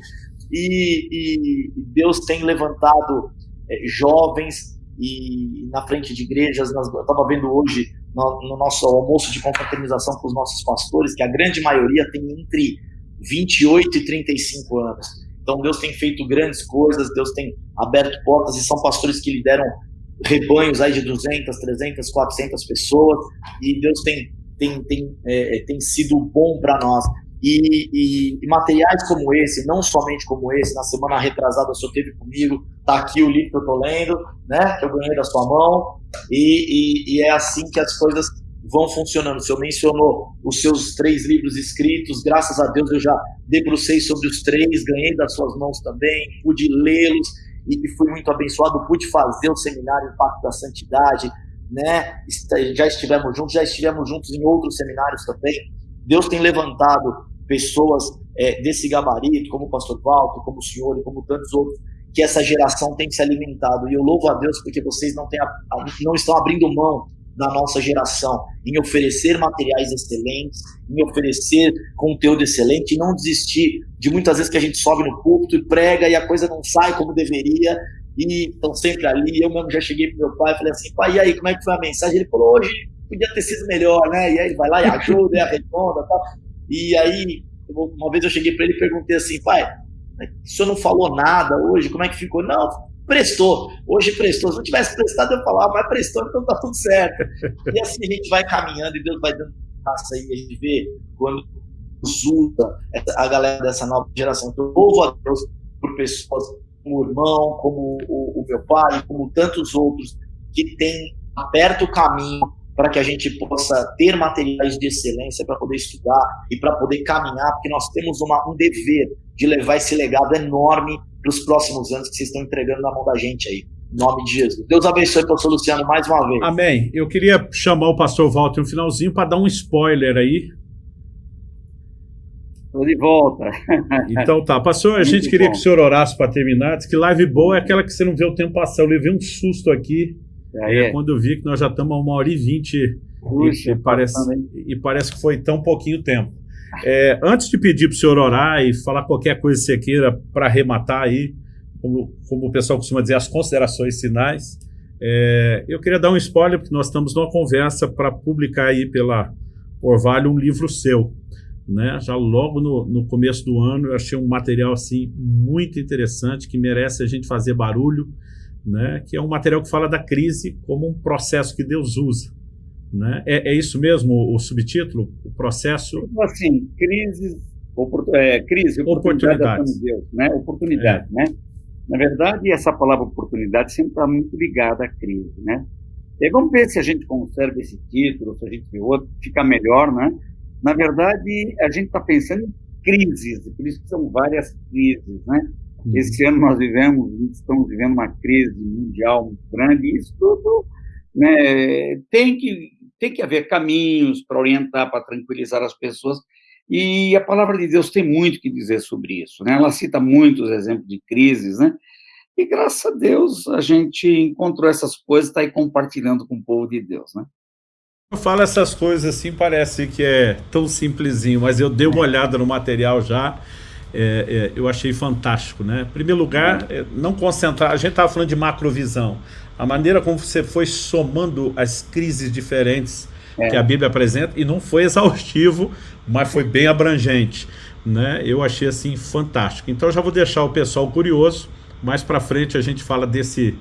E, e Deus tem levantado é, jovens e na frente de igrejas. Nós, eu estava vendo hoje no, no, nosso almoço de confraternização com os nossos pastores que a grande maioria tem entre 28 e 35 anos. Então Deus tem feito grandes coisas, Deus tem aberto portas e são pastores que lideram rebanhos aí de 200, 300, 400 pessoas e Deus tem tem, tem, é, é tem sido bom para nós. E, e, e, materiais como esse, não somente como esse, na semana retrasada senhor teve comigo, tá aqui o livro que eu tô lendo, né, que eu ganhei da sua mão, e, e é assim que as coisas vão funcionando. O senhor mencionou os seus três livros escritos, graças a Deus eu já debrucei sobre os três, ganhei das suas mãos também, pude lê-los e fui muito abençoado, pude fazer o seminário Pacto da Santidade, né? Já estivemos juntos, já estivemos juntos em outros seminários também. Deus tem levantado pessoas é, desse gabarito, como o pastor Walter, como o senhor e como tantos outros, que essa geração tem se alimentado. E eu louvo a Deus porque vocês não, têm a, não estão abrindo mão da nossa geração em oferecer materiais excelentes, em oferecer conteúdo excelente e não desistir de muitas vezes que a gente sobe no púlpito e prega e a coisa não sai como deveria e estão sempre ali. Eu mesmo já cheguei pro meu pai e falei assim, pai, e aí, como é que foi a mensagem? Ele falou, hoje podia ter sido melhor, né? E aí ele vai lá e ajuda, e arredonda, tal. E aí, uma vez eu cheguei para ele e perguntei assim, pai, o senhor não falou nada hoje, como é que ficou? Não, prestou. Hoje prestou. Se não tivesse prestado, eu falava, mas prestou, então tá tudo certo. E assim a gente vai caminhando e Deus vai dando graça aí, a gente vê quando usa a galera dessa nova geração. Então, eu louvo a Deus por pessoas como o irmão, como o, o meu pai, como tantos outros que têm aberto o caminho para que a gente possa ter materiais de excelência para poder estudar e para poder caminhar, porque nós temos uma, um dever de levar esse legado enorme para os próximos anos que vocês estão entregando na mão da gente aí. Em nome de Jesus. Deus abençoe, pastor Luciano, mais uma vez. Amém. Eu queria chamar o pastor Walter no finalzinho para dar um spoiler aí. Estou de volta. Então tá. Pastor, a gente queria bom. que o senhor orasse para terminar. Diz que live boa é aquela que você não vê o tempo passar. Eu levei um susto aqui é, é. quando eu vi que nós já estamos a uma hora e vinte Puxa, e, parece, e parece que foi tão pouquinho tempo. É, antes de pedir para o senhor orar e falar qualquer coisa que você queira para arrematar aí, como, como, o pessoal costuma dizer, as considerações finais, é, eu queria dar um spoiler, porque nós estamos numa conversa para publicar aí pela Orvalho um livro seu. Né? Já logo no, no começo do ano eu achei um material assim muito interessante que merece a gente fazer barulho né, que é um material que fala da crise como um processo que Deus usa. Né? É, é isso mesmo o, subtítulo? O processo... Assim, crises, é, crise, oportunidade de Deus, né? oportunidade. É. Né? Na verdade, essa palavra oportunidade sempre está muito ligada à crise. Né? E vamos ver se a gente conserva esse título, se a gente vê outro, fica melhor. Né? Na verdade, a gente está pensando em crises, por isso que são várias crises. Né? Uhum. Esse ano nós vivemos, estamos vivendo uma crise mundial muito grande, e isso tudo né, tem, que, tem que haver caminhos para orientar, para tranquilizar as pessoas, e a palavra de Deus tem muito que dizer sobre isso, né? Ela cita muitos exemplos de crises, né? E graças a Deus a gente encontrou essas coisas, está aí compartilhando com o povo de Deus, né? Eu falo essas coisas assim, parece que é tão simplesinho, mas eu dei uma olhada no material já é, é, eu achei fantástico. Né? Em primeiro lugar, é, não concentrar, a gente estava falando de macrovisão, a maneira como você foi somando as crises diferentes é. que a Bíblia apresenta, e não foi exaustivo, mas foi bem abrangente. Né? Eu achei assim fantástico. Então já vou deixar o pessoal curioso, mais para frente a gente fala desse,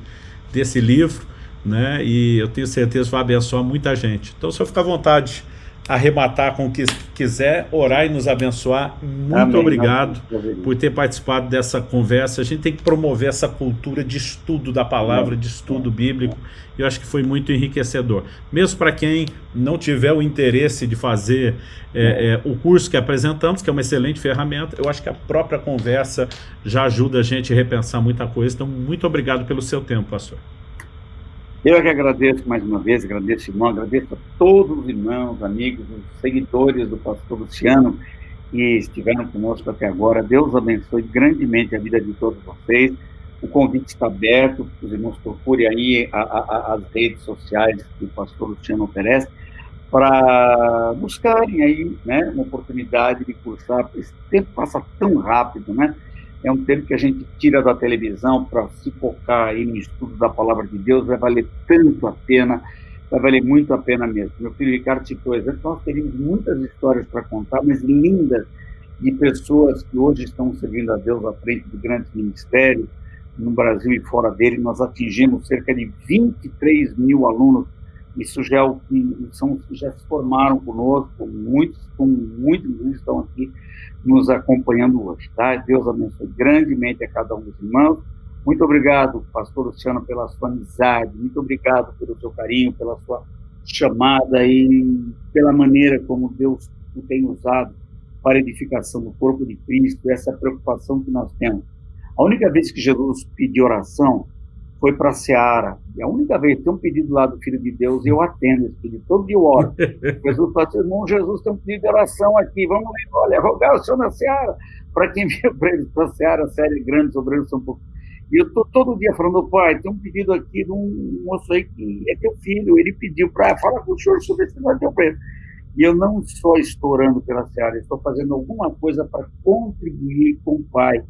desse livro, né? e eu tenho certeza que vai abençoar muita gente. Então, se eu ficar à vontade arrematar com o que quiser, orar e nos abençoar. Muito Amém. obrigado Amém. por ter participado dessa conversa. A gente tem que promover essa cultura de estudo da palavra, de estudo bíblico. Eu acho que foi muito enriquecedor. Mesmo para quem não tiver o interesse de fazer é, é, o curso que apresentamos, que é uma excelente ferramenta, eu acho que a própria conversa já ajuda a gente a repensar muita coisa. Então, muito obrigado pelo seu tempo, pastor. Eu é que agradeço mais uma vez, agradeço, irmão, agradeço a todos os irmãos, amigos, os seguidores do pastor Luciano que estiveram conosco até agora. Deus abençoe grandemente a vida de todos vocês. O convite está aberto, os irmãos procurem aí a, a, as redes sociais que o pastor Luciano oferece. para buscarem aí né, uma oportunidade de cursar. Esse tempo passa tão rápido, né? É um tempo que a gente tira da televisão para se focar aí no estudo da palavra de Deus, vai valer tanto a pena, vai valer muito a pena mesmo. Meu filho Ricardo citou exemplo, nós teríamos muitas histórias para contar, mas lindas, de pessoas que hoje estão servindo a Deus à frente de grandes ministérios, no Brasil e fora dele, nós atingimos cerca de 23 mil alunos isso já é o que são já se formaram conosco, muitos, com muitos estão aqui nos acompanhando hoje, tá? Deus abençoe grandemente a cada um dos irmãos. Muito obrigado, pastor Luciano, pela sua amizade, muito obrigado pelo seu carinho, pela sua chamada e pela maneira como Deus o tem usado para a edificação do corpo de Cristo, essa preocupação que nós temos. A única vez que Jesus pediu oração foi para a Seara. E a única vez que tem um pedido lá do Filho de Deus, eu atendo esse pedido. Todo dia eu oro. Jesus fala assim, irmão Jesus tem um pedido de oração aqui. Vamos olha, rogar o Senhor na Seara. Para quem veio para ele, para a Seara, série grande, sobre eles são um pouco. E eu estou todo dia falando, pai, tem um pedido aqui de um moço aí que é teu filho. Ele pediu para falar com o senhor sobre esse negócio teu preço. E eu não estou estourando pela Seara, estou fazendo alguma coisa para contribuir com o pai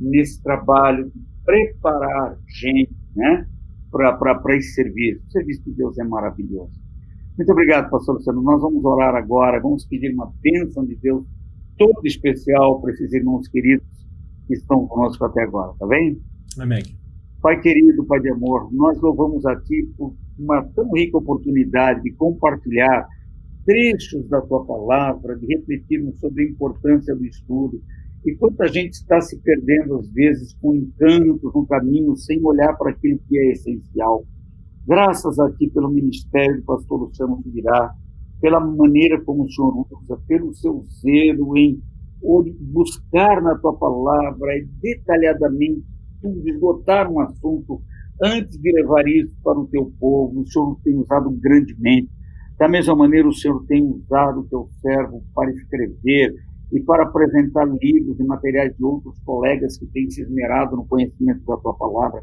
nesse trabalho de preparar gente né, para esse serviço. O serviço de Deus é maravilhoso. Muito obrigado, pastor Luciano. Nós vamos orar agora, vamos pedir uma bênção de Deus todo especial para esses irmãos queridos que estão conosco até agora, tá bem? Amém. Pai querido, Pai de amor, nós louvamos a Ti por uma tão rica oportunidade de compartilhar trechos da Tua palavra, de refletirmos sobre a importância do estudo, e quanta gente está se perdendo, às vezes, com encantos no caminho, sem olhar para aquilo que é essencial. Graças a Ti pelo ministério do pastor Luciano Subirá, pela maneira como o Senhor usa, pelo seu zelo em buscar na Tua palavra detalhadamente tudo, esgotar um assunto antes de levar isso para o Teu povo. O Senhor tem usado grandemente. Da mesma maneira, o Senhor tem usado o Teu servo para escrever, e para apresentar livros e materiais de outros colegas que têm se esmerado no conhecimento da tua palavra.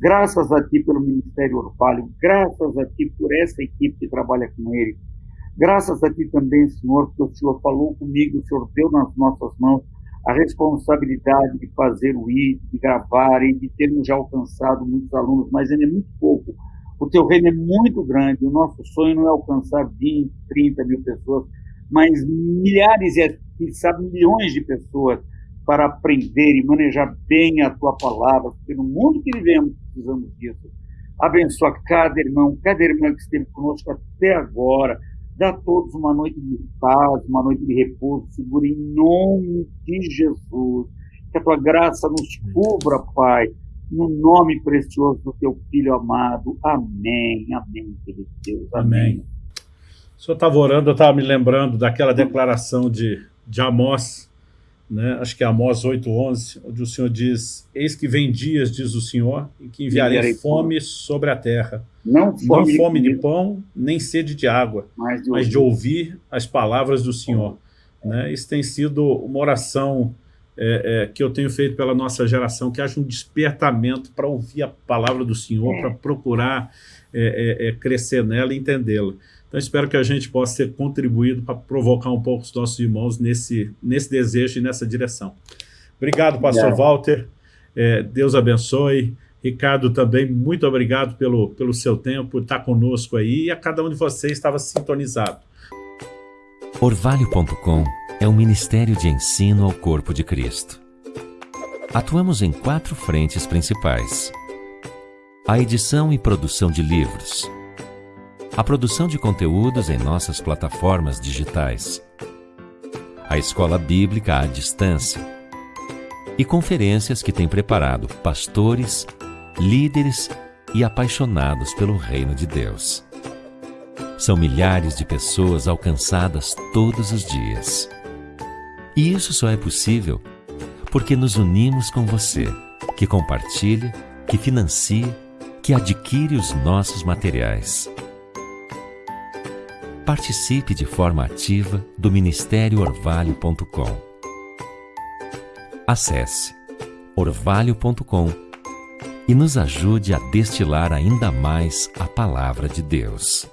Graças a ti pelo Ministério Orvalho, graças a ti por essa equipe que trabalha com ele. Graças a ti também, Senhor, porque o Senhor falou comigo, o Senhor deu nas nossas mãos a responsabilidade de fazer o ID, de gravar e de termos já alcançado muitos alunos, mas ainda é muito pouco. O teu reino é muito grande, o nosso sonho não é alcançar 20, 30 mil pessoas, mas milhares e quem sabe milhões de pessoas para aprender e manejar bem a tua palavra, porque no mundo que vivemos precisamos disso. Abençoa cada irmão, cada irmã que esteve conosco até agora. Dá a todos uma noite de paz, uma noite de repouso, segura em nome de Jesus. Que a tua graça nos cubra, Pai, no nome precioso do teu Filho amado. Amém, amém, querido Deus. Amém. amém. O senhor estava orando, eu estava me lembrando daquela declaração de de Amós, né? acho que é Amós 8,11, onde o Senhor diz, eis que vem dias, diz o Senhor, em que enviarei, enviarei fome sobre a terra. Não fome, Não fome de, pão, nem sede de água, mas de, mas ouvir. de ouvir as palavras do Senhor. Né? Isso tem sido uma oração é, é, que eu tenho feito pela nossa geração, que haja um despertamento para ouvir a palavra do Senhor, é. para procurar é, é, crescer nela e entendê-la. Então, espero que a gente possa ter contribuído para provocar um pouco os nossos irmãos nesse, nesse desejo e nessa direção. Obrigado, pastor Walter. É, Deus abençoe. Ricardo também, muito obrigado pelo, pelo seu tempo, por estar conosco aí, e a cada um de vocês estava sintonizado. Orvalho.com é um ministério de ensino ao corpo de Cristo. Atuamos em quatro frentes principais. A edição e produção de livros, a produção de conteúdos em nossas plataformas digitais, a escola bíblica à distância e conferências que tem preparado pastores, líderes e apaixonados pelo reino de Deus. São milhares de pessoas alcançadas todos os dias. E isso só é possível porque nos unimos com você, que compartilha, que financia, que adquire os nossos materiais participe de forma ativa do Ministério Orvalho.com. Acesse orvalho.com e nos ajude a destilar ainda mais a palavra de Deus.